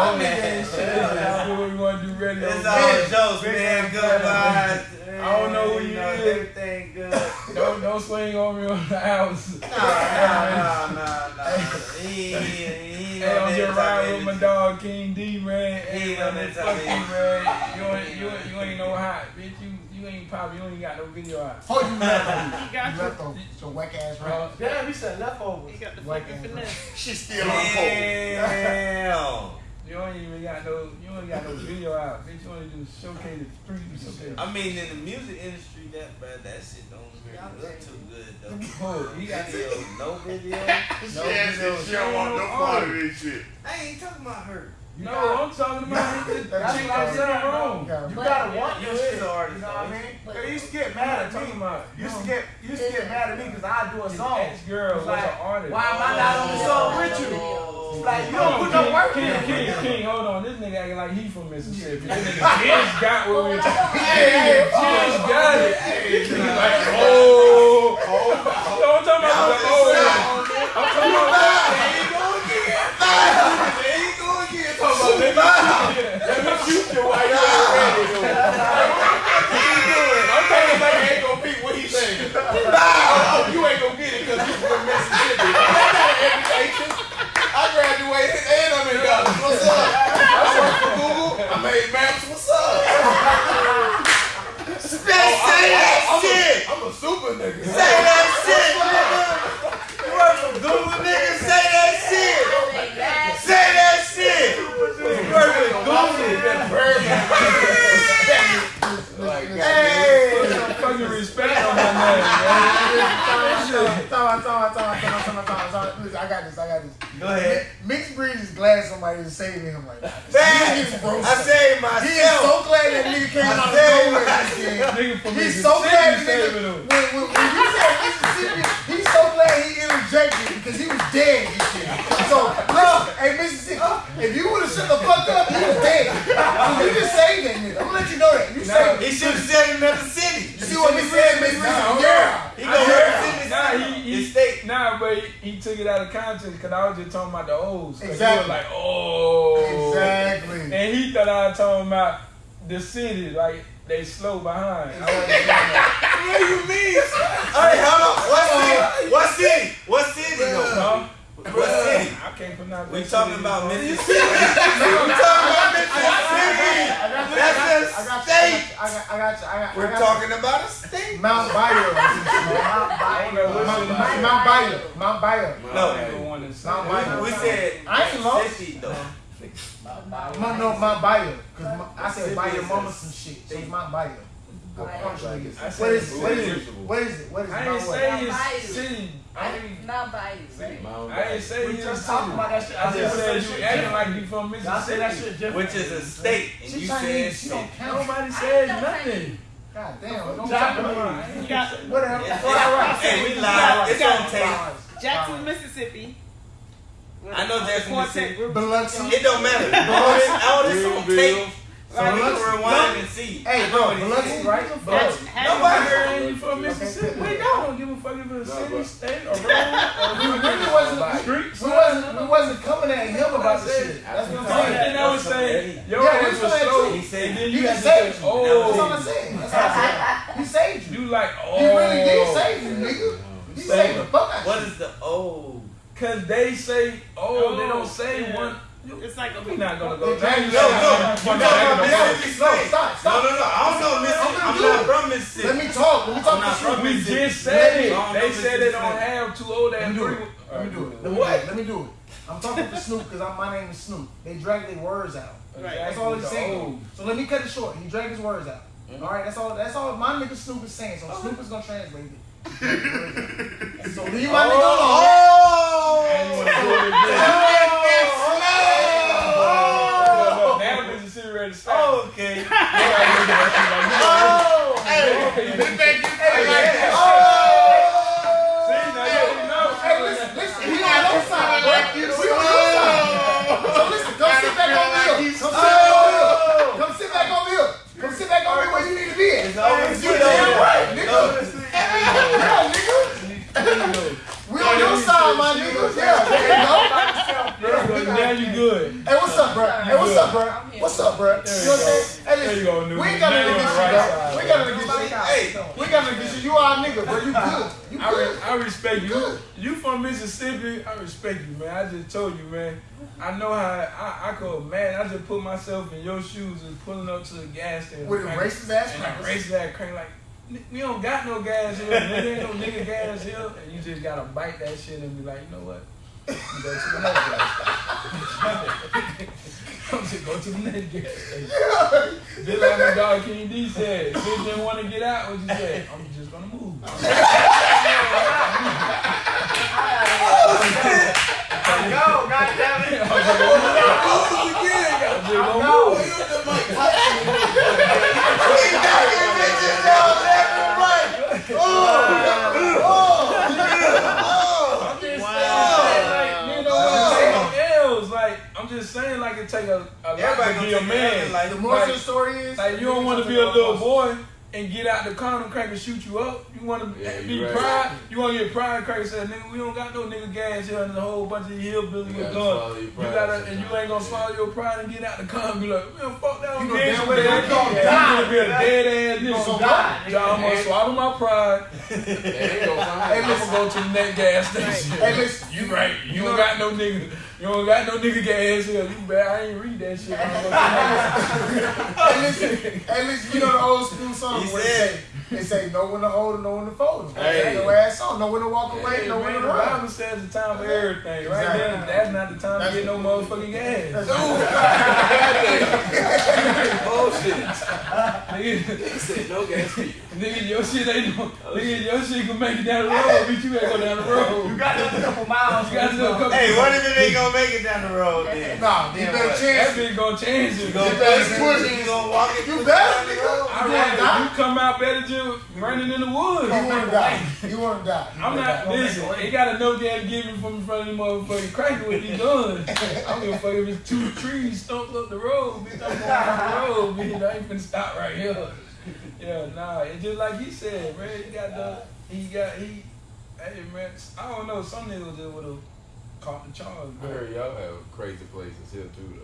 My All that ain't shit. shit. What we want to do radio. It's man. all jokes, man. Good vibes. I don't know who you know is. Everything good. Don't don't don't swing on me on the house. Nah, nah, nah, nah. He ain't, he ain't Hey, I'm just riding with my dog King D, man. He Hey, ain't on that fuck you, man. You ain't, you, ain't- you ain't no hot, bitch. You, you ain't pop. You ain't got no video out. Oh, you left on He got You left on some whack ass rap. Uh, Damn, you said leftovers. He got the White fucking finesse. She still on hold. Damn. You ain't even got no, you ain't got no video out, bitch. You only do showcase the street. I mean, in the music industry, that but that shit don't really look too good though. Oh, he got Video, no video. She asked if she don't want no part of this shit. I ain't talking about her. No, I'm talking about the chick what I'm that saying, wrong. You You But- gotta want your shit. artist, You know what I mean? But- you used to get mad at talking me. about. You used to get you used to get mad at me because I do a song. ex-girl like, an artist. Why am I not on the song with you? Like you don't put no work in. King, King, hold on. This nigga acting like he from Mississippi. This nigga just got what we But I don't Hey, just got it. Like, oh, oh. I'm talking about the oh. I'm talking about Let me shoot you while you ain't ready. though. I'm talking about you ain't gonna pick what he saying. Oh, you ain't gonna get it because you from Mississippi. That's not an education. I graduated and I'm in college. What's up? I work for Google. I made maps. What's up? Say that shit. I'm a super nigga. Say that shit, nigga. You work for Google, nigga. Say that shit. Say that shit. You work for Google. Hey, some fucking respect on my name, man. Time, time, time, time, time, time, time, time. Listen, I got this. I got this. Go ahead. Mixed breed is glad somebody is saving him right now. Man, He is broke. I saved He is so glad that nigga came out of saved nowhere. myself. this. Nigga He's so glad Mississippi nigga, when, when, when you said Mississippi, he's so glad he interjected because he was dead this year. So, listen, hey Mississippi, if you would have shut the fuck up, he was dead. So you just saved that nigga. I'm gonna let you know that. You saved him. He should have said another city. You see what he said, Mississippi? Yeah. He gonna represent Nah, city. he, he, His state. nah, but he, he took it out of context because I was just talking about the O's. Exactly. was like, oh. Exactly. And he thought I was talking about the city, like they slow behind. I What do you mean? Hey, hold on. What city? What city? What city though? Huh? What city? I can't pronounce We that talking about bro. Mississippi. We talking about Mississippi. That's I a got state. I got, I got you. I got, I We're talking about a state. Mount Bayo. I don't know what Mount, city. Mount, Mount Bayo. Mount Bayo. No. I don't want Mount that. Bayo. We said I ain't lost. Mississippi though. Mount, no, Mount Bayo. Cause I said buy your mama some shit. So it's Mount Bayo. I promise you. I said What is it? What is it's it? What is it? What is? I ain't Mount say Mount his Bayou. city. I ain't, Not by you, right? Mount I ain't say We his just talking about that shit. I just said you acting different. like you from Y'all say that Mississippi. shit different. Which is a state, and She you Chinese. said She don't count. Nobody said nothing. God damn. Don't Japanese. talk You got Whatever. Yeah, All right. Hey, we live. It's on tape. Jackson, Mississippi. I know Jackson, Mississippi. Biloxi. It don't matter. All this on tape. So Right. we can rewind and see. Hey, bro. what he Biloxi, right? Biloxi. Nobody heard Nobody you from Mississippi. Wait, I don't give a fuck if it's a city, state, or road, We or really wasn't. street. We wasn't. We wasn't coming at him about the shit. That's what I'm saying. And I was saying, your Yeah, ass was said slow. He said And then He you saved you. oh. That's all I'm saying. That's all I'm saying. He saved you. You like, oh. He really did oh. save you, nigga. He saved the fuck out What of you. is the O? Cause they say, oh, they don't oh, say one. It's like a We not gonna go. They changed No, it. no. You talking about Mississippi No, State? stop, No, no, no. I don't know Mississippi. I'm not from Mississippi. Let me talk. Let me talk I'm not to from you. We just said it. They said they don't have two old Let and me do three. it. Let me do it. What? Let me do it. I'm talking to Snoop because my name is Snoop. They drag their words out. Right. That's all he's The saying. So let me cut it short. He dragged his words out. All right, that's all. That's all my nigga Snoop is saying. So oh. Snoop is gonna translate it. so leave my nigga alone. Oh! And you wanna do it again. Oh! Now Mississippi ready to stop. Oh, okay. They gotta look at that shit like, Oh! Hey, This make you Hey, feel like yeah. oh! See, now you already know. Hey, listen, listen. He on your side, bro. We on your side. So listen, come sit back over here. Come sit back over here. Come sit back over here. Come sit back over here where you need to be at. It's always You good damn over right, there. nigga. Yeah, nigga. We on your side, my nigga. Yeah, there you go. Now you good. Hey, what's up, bro? Hey, what's up, bro? What's up, bro? You know what I'm saying? Hey, There you go, Newman. we ain't got Now nothing you against you, bro. We ain't got nothing against you. Hey, we ain't got nothing against you. You our nigga, bro. You good. You I, good. re- I respect you. You from Mississippi. I respect you, man. I just told you, man. I know how I, I could, man. I just put myself in your shoes and pulling up to the gas station. With a racist ass and crackers. a racist ass crank like, we don't got no gas here. Nigga ain't no nigga gas here. And you just gotta bite that shit and be like, you know what? You go to the station. I'm just go to the station. Just like my dog King D said, bitch didn't want to get out, what you said? I'm just gonna move. Go, goddammit. I'm just gonna move again. I'm just saying, like, you know what? Take L's. Like, I'm just saying, like, it take a, a lot Everybody to gonna be a man. Like, The moral of the story is, like, you don't want to be a little boy and get out the car and crack and shoot you up. You want to Yeah, be right. pride. You want to get pride crack and say, nigga, we don't got no nigga gas here and a whole bunch of hillbillies with guns. You gotta, and you ain't gonna swallow your pride and get out the car and be like, man, fuck that. You I'm know damn with well that. you gonna You die. gonna be a dead ass nigga. gonna die. Y'all, I'm gonna swallow my pride. They ain't gonna find I'm gonna go to the next gas station. Hey, listen, You right. You don't got no nigga. You don't got no nigga get gas here. You bad. I ain't read that shit. I'm gonna go hey, listen, hey, listen, you know the old school song He where said- they say, they say know when to hold and know when to fold. Hey. Know ass on, know when to walk away, Hey, know when man, to the run. Bible says the time for everything. Right Exactly. there, that's not the time That's- to get no motherfucking gas. Bullshit. Nigga, He said no gas for you. Nigga, your shit ain't no. Oh, nigga, your shit can make it down the road, but you ain't go down the road. You got a couple miles. You gotta do a couple. Hey, what if it ain't gonna make it down the road then? Nah, you better what? chance That bitch gonna change it. You gonna You better push push it, you gonna walk it You better, nigga. I You rather you come out better just running in the woods. You wanna die? You wanna die? I'm not listen. They got enough there to give me from in front of the motherfucking cracker with these guns. I'm gonna fuck if it's two trees stumped up the road, bitch. I'm going down the road, bitch. I ain't finna stop right here. Yeah, nah. It's just like he said, man. He got the, he got he. Hey man, I don't know. Some niggas just would have caught the charge, I heard y'all have crazy places here too,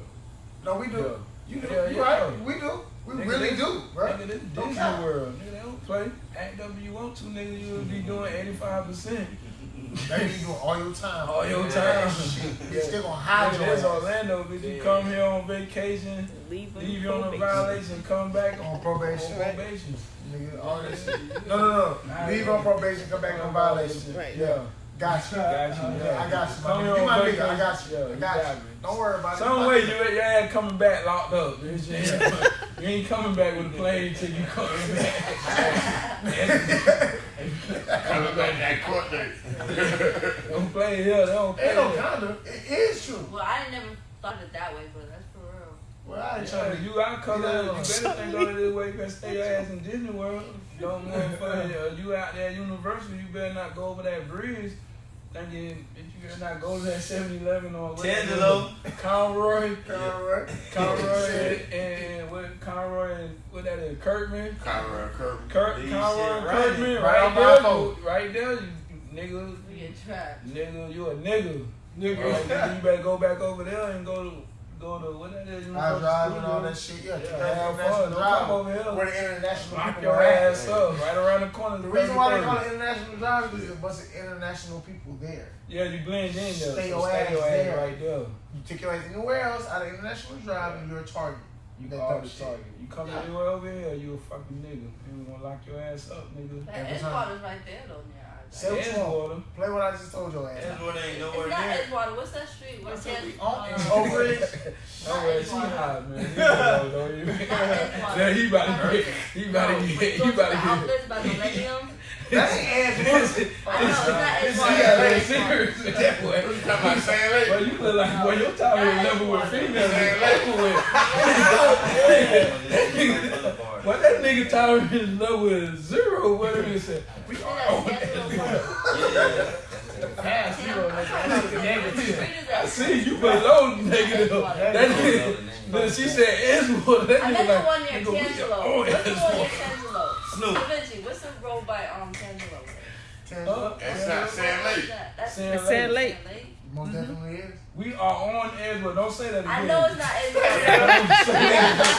though. No, we do. You do. Yeah, you yeah. right. We do. We Nigga, really this- do, bro. Nigga, this Don't Disney. World. Nigga, they don't play. Act up if you want to, nigga. You'll be doing 85%. They be doing all your time. All your Yeah, time. Bitch, they gonna hide Nigga, your that's ass. Orlando, bitch. You come here on vacation, Leave, leave you on a violation, come back on On probation. on probation. Nigga, all this shit. No, no, no. Leave on probation, come back on violation. Right. Yeah. Got you. Got you, yeah. I got you. Come My here nigga. You on my nigga. vacation. I got you. Yeah, I you got got you. Don't worry about it. Some My way nigga. you your ass coming back locked up, bitch. You ain't, you ain't coming back with a plane till you coming back. Coming back that court date. Don't play here. They don't play Ain't no condom. It is true. Well, I never thought of it that way, but that's for real. Well, I ain't Yeah, trying to. you out color. Yeah. You better think go this way. You better stay your ass in Disney World. Don't motherfucker. You out there at Universal. You better not go over that bridge. Thinking that you better not go to that 7-Eleven or whatever. Tangelo. Conroy. Alright. Conroy and, and what Conroy and what that is Kirkman. Conrad Kirby. Kirk Conroy shit Kirkman right right, on there. right there, you, you nigga, We get trapped. nigga, you a nigga. Nigga, Right. nigga, you better go back over there and go to go to what that is. I Universal drive and all Studios. that shit. Yeah, Yeah, have international fun. Don't come drive. over here. Where the international Lock people your are at. ass up right around the corner. The reason why they call it international drive is there's a bunch of international people there. Yeah, you blend in there. Stay so your stay ass your ass there. right there. You take your ass anywhere else out of international drive and you're a target. You That are type the shit. target. You come anywhere over here, you a fucking nigga. And we gonna lock your ass up, nigga. That Every Edgewater's right there, though, near our Say what you want. Edgewater. Play what I just told your ass. Edgewater ain't It's nowhere not near. Edgewater. What's that street? Where's That's what Ken? we on. It's uh, over it. Don't worry, she hot, man. He know, don't you? Yeah, he about to get, he about to get, he Go to about the to get. outlets by Millennium. That ain't Edgewater. Oh, no, it's not This Edgewater. nigga ain't It's serious with that boy. What you talking about, Sam Lake? Boy, you look like, boy, your tolerance level with females is level with. Boulevard. Boy, that nigga tolerance level is zero, whatever you say. We See are that on Schedule that. Park? Pass zero, I'm trying to nigga. remember what street is that? I see you below negative. That nigga, but she said Edgewater. That I nigga the like, one near Tangelo. What's the one near Tangelo? Snoop. Vinci, what's the road by um Tangelo? Uh, That's not Sam What is Lake. That's Sand Lake. Sand Lake. Most mm-hmm. definitely is. We are on Edgewood. Don't say that again. I know it's not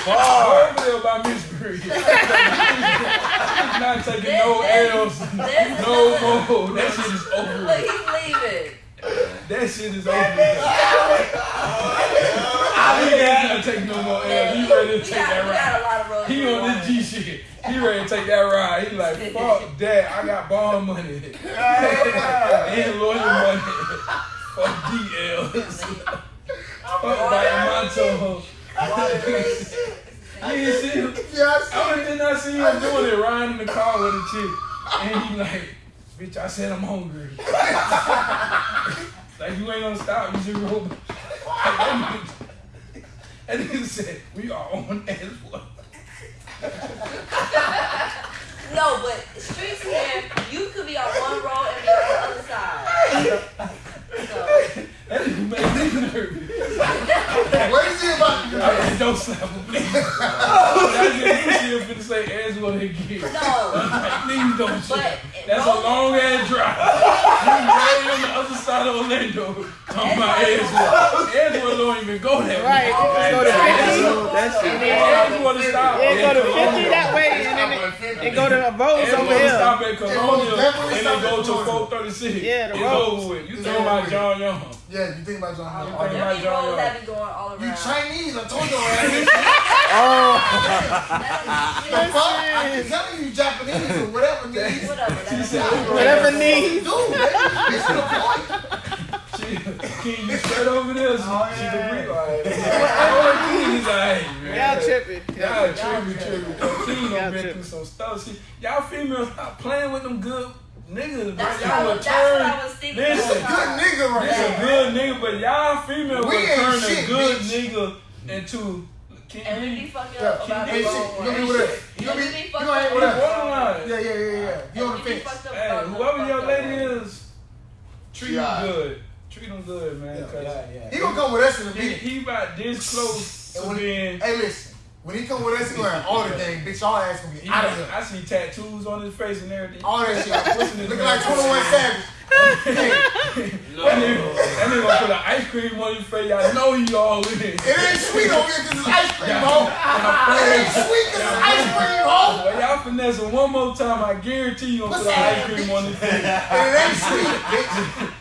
Go over there by Mystery. not taking no L's. there's No more. That shit is over. But he's leaving. That shit is over. I ain't gotta take no more L's. He ready to We take got, that we got a ride. lot of roads. He on this G shit. He ready to take that ride. He like, fuck that. I got bond money. and lawyer money. Fuck DLs. Fuck Diamanto. You ain't see him? Yes. I went did not see him doing it, riding in the car with a chick. And he like, bitch, I said I'm hungry. like, you ain't gonna stop, you just roll. Like, that nigga- said, we are on as well. No, but streets here, you could be on one road and be on the other side. So, That nigga made me nervous. What is it about you? I said, don't slap him, please. That nigga was finna say as well again. no. Like, please don't shoot. But That's a long ass drive. You right on the other side of Orlando. Talking about Edgewood. Edgewood don't even go that Right. way. Go to 50. That shit. Edgewood to stop. Yeah, go to 50 that way, and then it, it go to the roads over to here. stop at Colonial and stop then go to 436. Yeah, the it's over with. You It's think about. John Young. Yeah, you think about John Howard. think all about day. There be John roads that be going all around. You Chinese, I told your ass. the Oh, fuck? I keep telling you, you Japanese or whatever, nigga. Whatever. She That's said, whatever needs. Dude, baby, it's the point. She, King, you straight over there? She, Oh, she yeah. the real. Oh, King is like, man. Y'all tripping. Y'all tripping, tripping. King Y'all done been tripping. through some stuff. See, y'all females stop playing with them good niggas, bro. That's what, Y'all I will was, that's what I turn. was thinking. This Listen, a good nigga right This a good nigga, but y'all female We will ain't turn a good bitch. nigga into. Can And we you be be fucking Yeah, up about hey, the shit, wrong you one. gonna be with us. You gonna be, And we you be gonna fucked hang up with about the us. borderline? Yeah, yeah, yeah, yeah. You on the And fence. Hey, whoever your fucked up lady is, treat She them alright. good. Treat them good, man. Cause Yeah, yeah. He gonna come with us in a he, minute. he about this close And to when- being. Hey, listen. When he come with us, he gonna all the things. Bitch, y'all ass gonna be out of here. I see tattoos on his face and everything. All that shit. Looking like 21 Savage. Hey, That nigga, that nigga gonna put an ice cream on his face. I know he all in it. it ain't sweet over here because it's ice cream, ho. It ain't sweet because it's ice cream, ho. Well, y'all finesse him one more time. I guarantee you gonna put an ice cream on his face. It ain't sweet, bitch.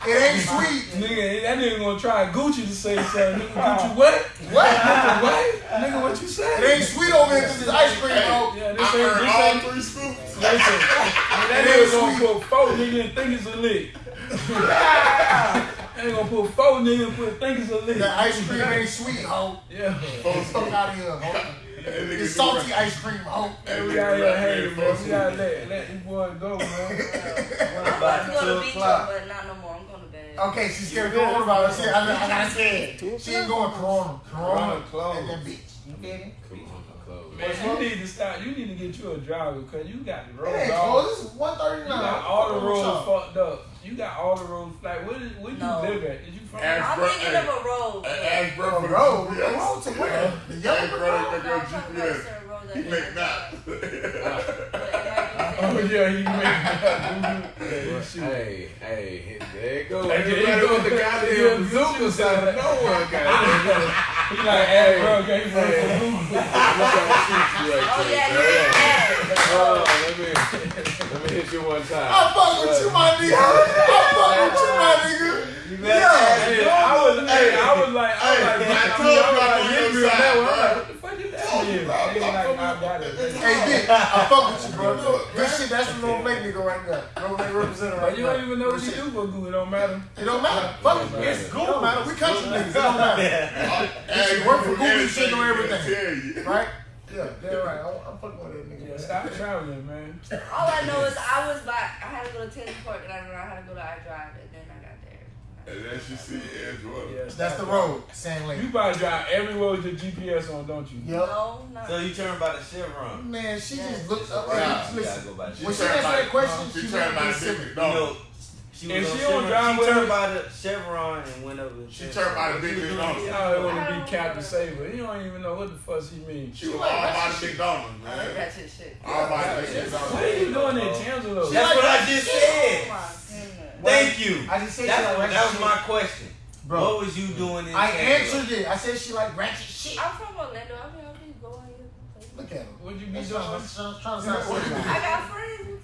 It ain't sweet. Nigga, that nigga gonna try Gucci to say something. Nigga, Gucci what? What? Nigga, what? Nigga, what you say? It ain't sweet over here because it's ice cream, ho. Yeah, I this ain't, this all ain't, three scoops. Listen. That nigga gonna put four nigga and think it's a lick. That nigga gonna put four nigga and put think it's a lick. That ice cream ain't sweet, ho. Yeah. Fuck out of here, ho. It's salty ice cream, ho. Hey, we out here hating, man. We gotta let, let this boy go, man. I'm About about to go two to beach, but not no more. I'm going to bed. Okay, she's scared of Corona about it. She, I, I gotta say. She ain't going Corona. Corona, Corona at that beach. You feel me? Man, you need to stop. You need to get you a driver because you got the It roads ain't all. This is 139. You got all the roads up? fucked up. You got all the roads. Like, where, did, where you live at? Is you from? Ask I'm bro- thinking hey, of a road. but- Ask bro A for the road? GPS. A road to where? The yellow Ask brick bro road? that No, go I'm talking about a GPS. certain road that He they make have that. But it might be Oh yeah, he made that. Shoot. Hey, hey, there you go. Hey, there you Everybody go. with the goddamn bazooka side. No one got it. He like, hey, bro, okay, he work for Google. Oh, yeah, yeah, yeah. Oh, let me, let me hit you one time. I fuck with you, my nigga. I fuck with you, my nigga. Hey, I was, hey, I was like, I was like, Hey, man, I I told you I was like, was hit on me I got it. Hey, bitch, I fuck with you, bro. This shit, that's the little black nigga right there. Little black representative right But you don't even know what you do for Google. It don't matter. It don't matter. Fuck it. It's Google. It don't matter. We country niggas. It don't matter. Hey, shit work for Google, everything shit know he everything. Tell you. Right? Yeah, they're right. I'm, I'm fucking with that nigga. Yeah, stop traveling, man. All I know is I was by, I had to go to Tennis Park and I know I had to go to iDrive And then she see Edgewater. Yeah, stop That's the traveling. road, Sand You Lake. probably drive every road with the GPS on, don't you? Yep. No, not. So you turn by the Chevron. Man, she Yeah. just looked up. Right. Hey, You listen. go by the When she Chevron. answered that question, She she turned went by the Pacific. Big You know, Dog. she And she on don't drive She with turned by the Chevron and went over. to She turned by the Big She was McDonald's. doing- Oh, it want to be Captain know. Saber. He don't even know what the fuck he means. She was all by the McDonald's, I heard man. that shit shit. All by the What are you doing in Tangelo? That's what I just Oh said. My goodness. Thank you. I just said That's like that was shit. my question. Bro, What was you doing in I Tampa? answered it. I said she like ratchet shit. I'm from Orlando. I mean, I'll be going here. Look at him. What'd you be doing? I'm trying trying to sound. I got friends.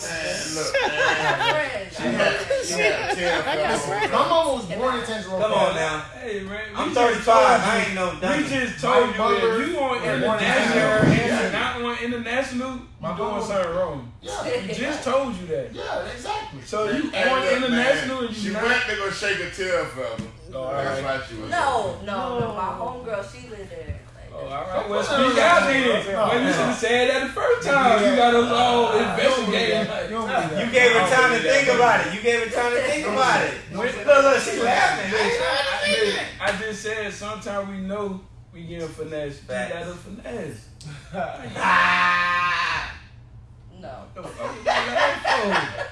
But I got Man, look. I got friends. I got friends. Yeah, My mama was born in Tangier Come on now. Hey man, we I'm 35. told I ain't no We just told My you if you on international and you're not on international, you My doing something wrong. Yeah, We just told you that. yeah, exactly. So you Hey, on look, international man, and She you went not. to go shake a tail feather. Oh, That's alright. why she was. No, no, no. My homegirl, she lived there. Oh, all oh, right. Well, No, speak no, out then. no, no. Well, you should have said that the first time. You got us all investigating. You don't believe that. You gave her time to think about it. You gave her time to think about it. Look, look, she laughing. I, I just said sometimes we know we getting finesse. You Facts. got us finesse. No. The fuck is that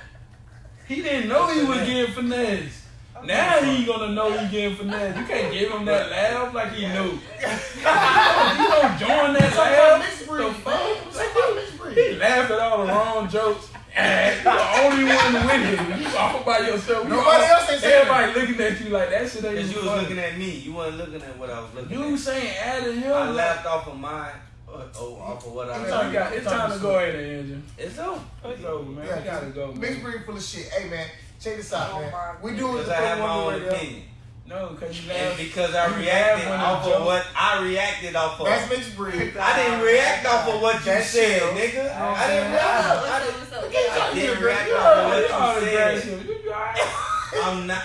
for? He didn't know he was getting finesse. Now he gonna know he getting finesse. You can't give him that laugh like he knew. you don't join that Talk laugh. mixed The fuck? man. Talk about mixed breed. He laughed at all the wrong jokes. And you the only one with it. You all by yourself. We Nobody all- else ain't saying Everybody looking at you like that shit ain't Cause you was funny. looking at me. You wasn't looking at what I was looking at. You at. saying adding him? I like- laughed off of mine. Uh, oh, off of what I Man, we got, it's time to go in there, engine. It's over. It's over, man. Yeah, we gotta go. Man. Mixed breed full of shit. Hey man, check this out, man. We do it Because I have my own opinion. No, because you And because I You reacted laughed off of joke- what I reacted off of. That's mixed breed. I didn't react off of what you That's said, chill. nigga. Oh, I didn't react. What's I up, didn't- I didn't react off of what you said. shit. You be alright. I'm not.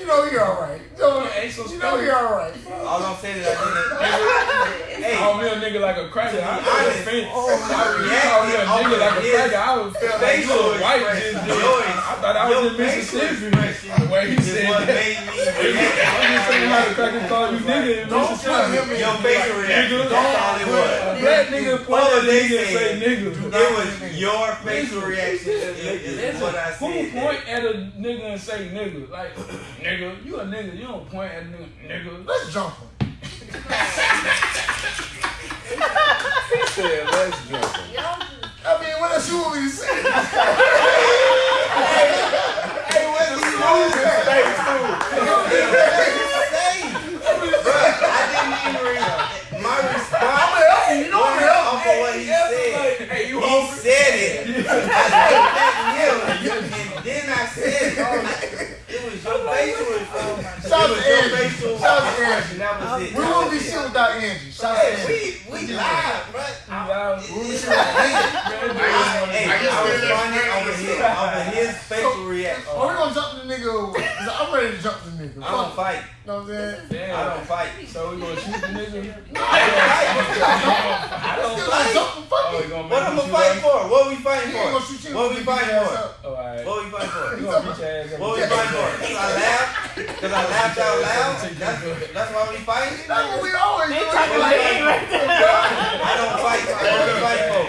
You know you're alright. You know, Ain't so you know you're alright. All I'm saying is I didn't. Hey, call me a nigga like a cracker. I be was honest, offended. Oh, I I call me a reacted nigga like a cracker. I was felt like you a white expression. just Your. I thought I was in Mississippi. expression The way he said that. I'm just saying how the cracker call you nigga in Don't Mississippi. tell Your facial reaction. Nigga. That's all it A was. black nigga point at they nigga and say said, nigga. It was your facial reaction. Is is what I Who point at a nigga and say nigga? Like, nigga, you a nigga. You don't point at a nigga, nigga. Let's jump him. He said, let's jump him. Y'all just I mean, what else you want me to say? Hey, what you want to say? I didn't even react. My response You know was what off of what he said. Hey, you He said it. I looked at him, and then I said. It was your facial. Shout out to Angie. Shout out to. Angie. That was it. We That won't be it. shit without Angie. Shout out to Angie. we we live, bro. You loud. We won't be shit without Angie. I just I did responded that over straight his his facial reaction. Oh, we gonna jump the nigga. over. I'm ready to jump the nigga. I don't fight. You know what I'm saying? Damn. I don't fight. So we gonna shoot the nigga? I I don't Still gonna fight. jump the fuck Oh, gonna What make I'm me gonna shoot fight us? for? What are we fighting He ain't gonna for? shoot you. What we fighting for? up. Oh, alright. What we fighting for? You gonna beat your ass up. What we fighting for? Cause I laughed. Cause I laughed out loud. That's, that's why we fighting. That's what we always do. I don't fight. What we fighting for?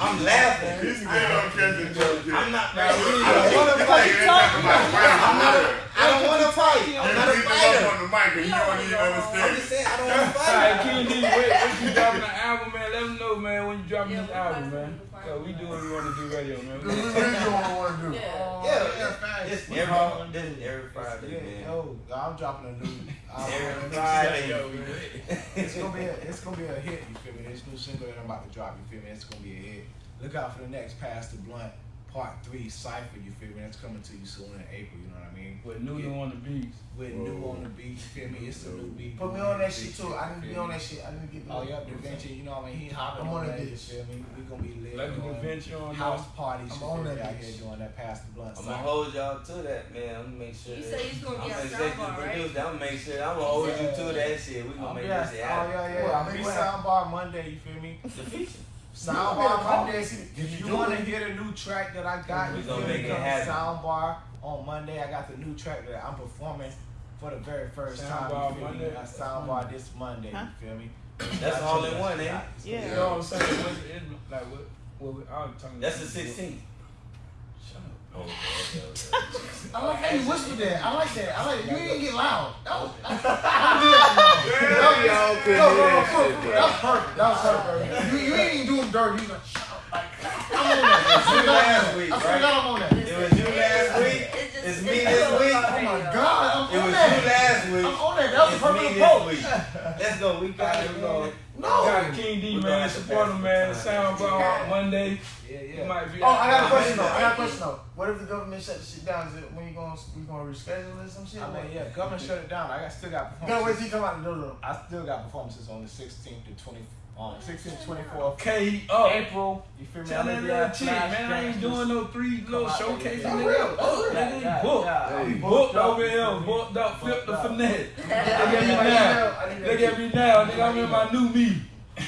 I'm laughing. This nigga don't catch the joke. I'm not. I don't want to fight. I'm I'm not. not. I don't want to fight. I'm not a fighter. on the mic and you don't even I'm understand. just saying I don't want to Alright, fight. King D, when you dropping the album, man, let them know, man, when you dropping Yeah, this album, find man. Something to find So we do what we want to do radio, man. We really don't want to do. Yeah. Oh, yeah, this every this every Friday, man. Yo, I'm dropping a new. Every. Friday. Yo, we- It's gonna be a, it's gonna be a hit. You feel me? This new single that I'm about to drop. You feel me? It's gonna be a hit. Look out for the next Pass the Blunt Part Three Cipher. You feel me? That's coming to you soon in April. You know what I mean? With Nunu on the beats. With new on the beat. You feel me? It's a new beat. Put me on that shit too. I need to be on that shit. I need to get Oh, yep, the venture, you know what I mean? He hopping I'm on on that, that you bitch. feel me? We gonna be lit. Like the doing on House now. parties, I'm on that out bitch. here doing that Pass the Blunt I'm gonna hold y'all to that, man. I'm gonna make sure. You that- say you gonna be I'm executive Soundbar, right? producer. I'm gonna make sure. I'm gonna hold you to that shit. We Oh, gonna make this shit Oh, happen. yeah, yeah. Well, I'll be soundbar Monday, you feel me? The feature. Soundbar Monday. If If you you want to hear the new track that I got, We you gonna feel make it happen. Soundbar on Monday. I got the new track that I'm performing for the very first time. Soundbar You feel me? Monday? A soundbar this Monday. You feel me? That's all in one, ain't it? You know what I'm saying? What's it, like, what, what, we- I'm talking That's the 16th. Oh. I like how you whispered that. I like that. I like that. you didn't get loud. That was. I, I that wrong. Y'all No, couldn't no, hear no, that no, That was perfect. That was perfect. You, you ain't even doing dirty. You was like, shut up. Like, I'm on that. I swear to God, Last week, I swear right? I'm on that. It was you last week. It's me this week. about Oh my radio. God, I'm It was that. you last week. I'm on that. That was It's a me perfect this approach. week. Let's go. We got it. we go. No. Got King D, We man. Support him, man. SoundCloud Monday. Yeah, It yeah. might be Oh, I got a question though. I got a question though. What if the government shut the shit down? Is it when you gonna we gonna reschedule it or some shit? I mean, yeah, government shut it down. I got still got You gotta wait performances. till you come out the door though. I still got performances on the 16th to 20, um, 16th, 24th. Okay, up. April. You feel me? Tell I'm that little chick, man. I ain't doing no three little showcases. yeah. nigga. real, that's Booked, real. nigga. Yeah, Booked. yeah, booked over here. Booked up, flip the finesse. Look at me now. email. I need that Look at me now, nigga. I'm in my new me.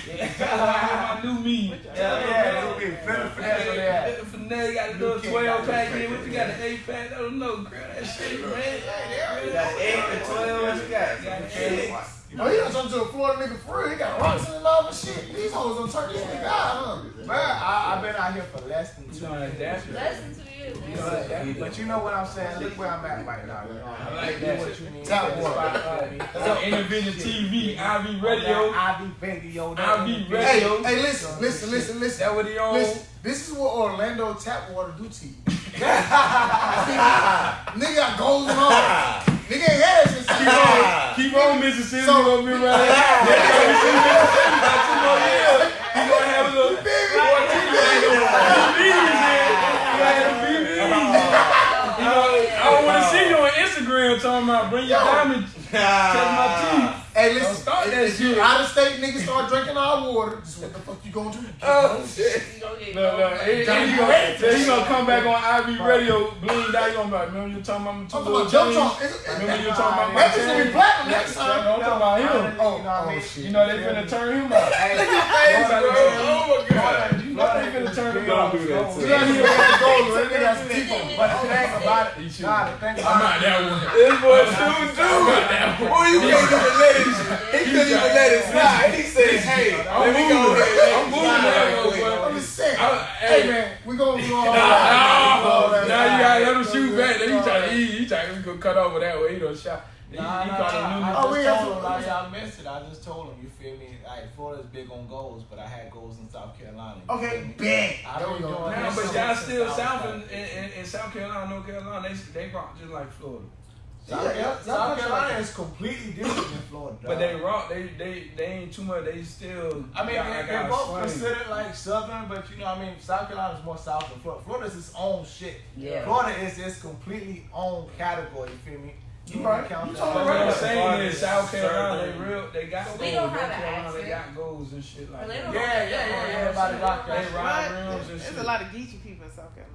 In my new me. Yeah, yeah, it'll be flip the finesse on that. The finesse. Got the little 12 pack in. What you got? The 8 pack? I don't know. Girl, that shit, man. You got eight to twelve. What you got? Got Six. Oh, he done turned to a Florida nigga for real. He got rocks in the love and shit. These hoes done turn this nigga out, huh? Man, I, I've been out here for less than You two know, years. Less than two years, You know, that- but you know what I'm saying? Look where I'm at right now. You know, I like that. what you need. Tap It's water. fine, feel me? So, Intervision TV, IB Radio. IB Radio. that IB interview. Hey, Radio. hey, listen, listen, listen, listen. That what he on? Listen, this is what Orlando Tap Water do to you. Nigga got goals and nigga ain't had it since Keep on, keep on, Mississippi. So- So, gonna be right there. Mississippi got two more years. He gonna have a little You know, I don't want to see you on Instagram talking about bring your diamond, ah. touch my teeth. Hey, listen, start if, you out of state niggas start drinking our water, this is what the fuck you gonna do? Oh, You gonna get Look, look, he, he, gonna, gonna come back on IB Radio, blinged out. He gonna be like, remember you talking about my two I'm talking about jump chains? trunk. It's- Remember you talking about my That shit's gonna be platinum next No, time. I'm talking about him. Oh, You know what I oh mean? shit. You know they finna turn him out. Hey, Face, bro. Oh my god. You know they finna turn him Don't do that. You to got him. here with the that nigga got some. But the thing about it, He should. nah, the thing I'm not that one. This boy shoot I'm dude. not that one. Boy, you can't even let it. He couldn't even let it slide. He said, "Hey, I'm let me go moving. ahead." I'm moving that way, boy. I'm just saying. Hey hey. man, we gonna we gonna. No, now you gotta let him shoot back. Then he try to he, he try to cut over that way. He don't shot. He, Nah, he nah, caught nah. a new. I Oh, we just have told him like y'all missed it. I just told him, you feel me? Like Florida's big on goals, but I had goals in South Carolina. Okay, feel me? bang. I don't been we go. doing Nah, this but y'all still I south in, in, in, in South Carolina, North Carolina. They they rock just like Florida, South, Yeah, Carolina, y'all- y'all South Carolina country- is completely different than Florida. but they rock. They they they ain't too much. They still. I mean, got, they, they're both swing. considered like southern, but you know, what I mean, South Carolina is more south than Florida. Florida's its own shit. Yeah. Florida is its completely own category. You feel me? You right. count You that. talking But right. what I'm Right. saying is South Carolina, they real, they got But goals. we don't have North an Carolina, they got goals and shit like that. Yeah, yeah, yeah, yeah. Everybody rock They that. ride What? rims and There's a lot of Geechee people in South Carolina.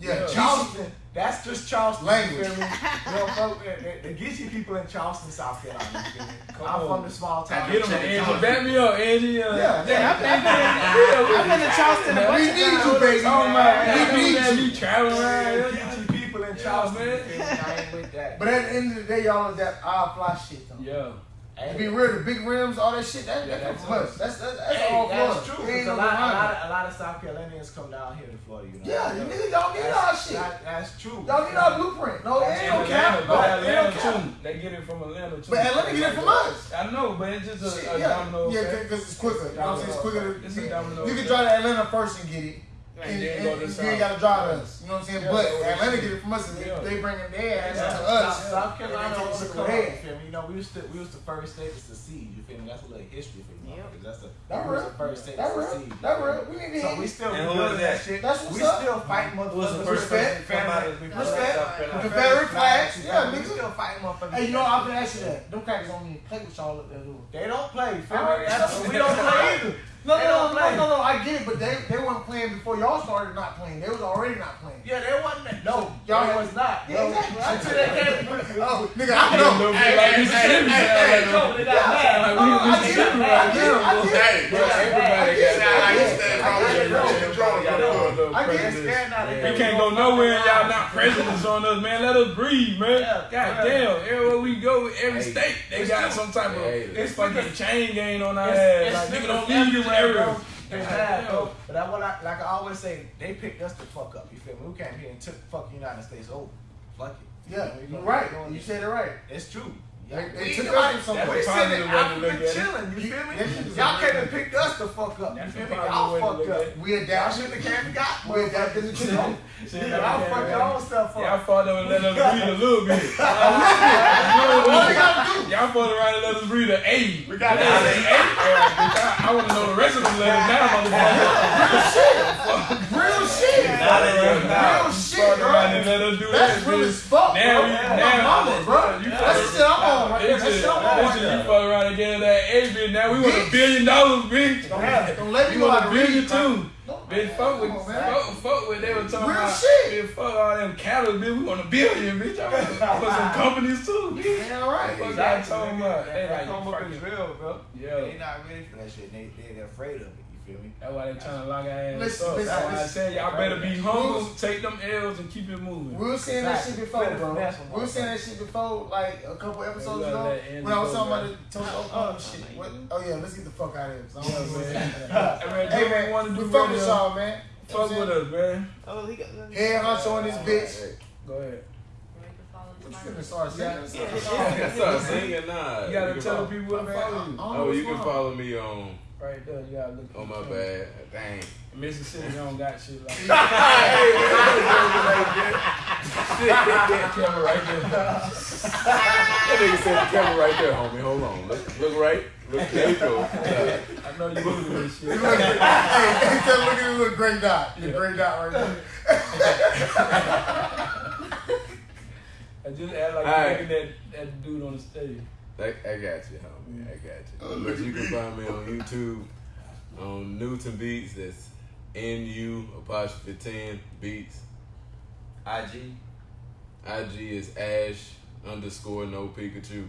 Yeah, Yeah. Charleston. That's just Charleston. Language. You feel me? You know, folk, the, the, the Geechee people in Charleston, South Carolina. You? I'm on. from the small town. Get him, Angie. Back me up, Angie. Uh, Yeah, Yeah, I've been, I've been to Charleston a We need you, times. baby. Oh my We God, need man, you. you traveling around. The Geechee people in Charleston. man. you feel me? I ain't with that. But at the end of the day, y'all is that our fly shit though. Yeah. To be real, the big rims, all that shit, that, Yeah, that that's comes from us. That's that's, that's Hey, all that's Florida. true. 'cause no a, lot, a, lot of, a lot of South Carolinians come down here to Florida. You know? Yeah, you niggas don't need our That's- shit. that- that's true. Y'all need our blueprint. No, it ain't In no. Atlanta, No, but it Atlanta too. They get it from Atlanta too. But Atlanta get it from us. I know, but it's just a, Shit, a yeah, domino yeah, because it's quicker. You know what I'm saying? It's quicker to. It's a domino You can drive to Atlanta first and get it. And And, then and, go to you ain't gotta drive to us. You know what I'm saying? Yeah, but that's what Atlanta it get it from us, Yeah. they bringing their ass Yeah, to South, us. South Carolina was take the us come. You feel me? You know, we was the we was the first state to secede. You feel me? That's a little history for you. Yep. That's the That we was real. the first state That to real. secede. That real. We need to So we still And who rebuilding that that? shit. That's what's we up. still fighting Who's the motherfuckers. first Respect. person to come out of Family. Respect. Confederate flags. Yeah, we still fight motherfuckers. Hey, you know, I've been asking that. Them crackers don't even play with y'all up there, do They don't play. Feel Alright, me? That's- so- we don't play either. No, They no, no, no, no, I get it, but they they weren't playing before y'all started not playing. They was already not playing. Yeah, they wasn't. No, Y'all y'all had- was not. Yeah, exactly. Until they came. Oh, nigga, I oh, know. Hey, like Mississippi sound like Come, they them. got mad. Like No, no, we I get it. Mississippi I right get it. I now. get it. Hey, Bro, everybody I got I used to I stand get it, bro. across the drone Got door. all the I get it. presidents. Scared now. They We can't go nowhere and y'all not presidents on us, man. Let us breathe, man. Yeah. God damn. Everywhere we go, every Hey. state, they It's got true. some type of Hey. it's fucking chain gang on our It's- ass. it's Like, nigga, niggas don't leave this everywhere, area. They God bad, But I, what I, like I always say, they picked us the fuck up. You feel me? We came here and took the fuck United States over. Fuck it. Yeah, We you're right. You said it right. It's true. They, they We took ain't us from nobody- somewhere. we sitting in Africa Africa chilling, chilling, you feel me? That Y'all a- came and picked us the fuck up. You That's feel the me? problem Y'all fucked up. look We Y'all adapted. shouldn't have came and got We adapted to the truth. Shit, Y'all fucked your own stuff Y'all up. fought them and let us breathe a little bit. What they gotta do? Y'all fought around and let us breathe an eight. We got Let us say eight. Bitch, I, I want to know the rest of them letters now, motherfucker. Real shit. Not in your Real shit, bro. let us do That's that. real as fuck, bro. That's now, mama, bro. You That's the shit I'm on right there. Bitch, That shit I'm on right there. you fuck around get that A, bitch. Now we want a billion dollars, bitch. Don't, don't let me You know want how a billion too. Bitch, fuck with, fuck, fuck with, they were talking Real about, shit. bitch, fuck all them cattle, bitch, we want a billion, bitch. I want for some companies too, bitch. Yeah, right. Fuck y'all talking about. They like, come up fucking, is real, bro. yeah. They not ready for that shit. They they they're afraid of it. You feel me? That's why they trying to lock our ass Listen, up. listen, That's why I said y'all better be humble, take them L's and keep it moving. We were saying that shit before, bro. We were saying that shit before, like a couple episodes ago, when I was talking about the Tulsa, Oklahoma shit. What? Oh yeah, let's get the fuck out of here. 'cause I don't man. Hey, man, Hey do what man, we want to fuck with y'all, man. Fuck with us, man. Oh, he got. Head honcho on this bitch. Go ahead. What you finna start saying? I start singing now. You gotta tell people where to follow you. Oh, you can oh, follow me on Right there, you gotta look. on my at bad. Dang. Mississippi don't got shit like that. Camera right there. That nigga said the camera right there, homie. Hold on. Look, look right. Look, there you go. Yeah. I know you moving this shit. Look at- hey, hey, tell- look at this little gray dot. The gray dot right there. I just act like Alright. you that, that dude on the stage. I, I got you, homie. I got you. But you can find me on YouTube on Newton Beats. That's N U apostrophe ten Beats. IG. IG is Ash underscore no Pikachu.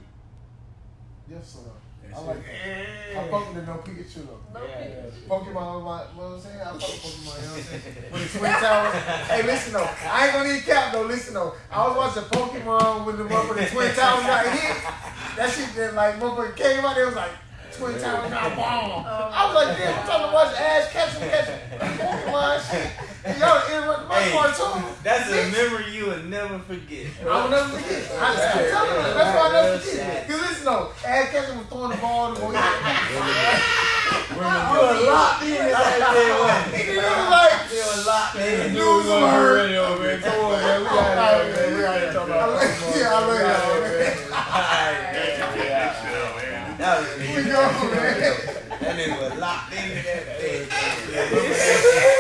Yes, sir. I That's like it. that. I fuck with the no Pikachu though. Yeah. Pokemon, my, what I'm saying? I fuck with Pokemon, you know what I'm saying? With the Twin Towers. Hey, listen though. I ain't gonna need cap though. Listen though. I was watching Pokemon when the motherfucking Twin Towers got hit. That shit then like motherfucker came out there was like Twin Towers got bombed. I was like, damn, I'm trying to watch Ash catch him, catch him. Pokemon shit. My hey, cartoon. That's bitch. a memory you will never forget. I will never forget. I telling you. That's why I never forget. Because listen though, Ash Ketchum was throwing the ball to the You were locked in that day, You were like, you were locked in. You was on her radio, man. Come on, man. We got it, man. We got it. Yeah, I love y'all, man. All right, man. That was me. That nigga was locked in that day.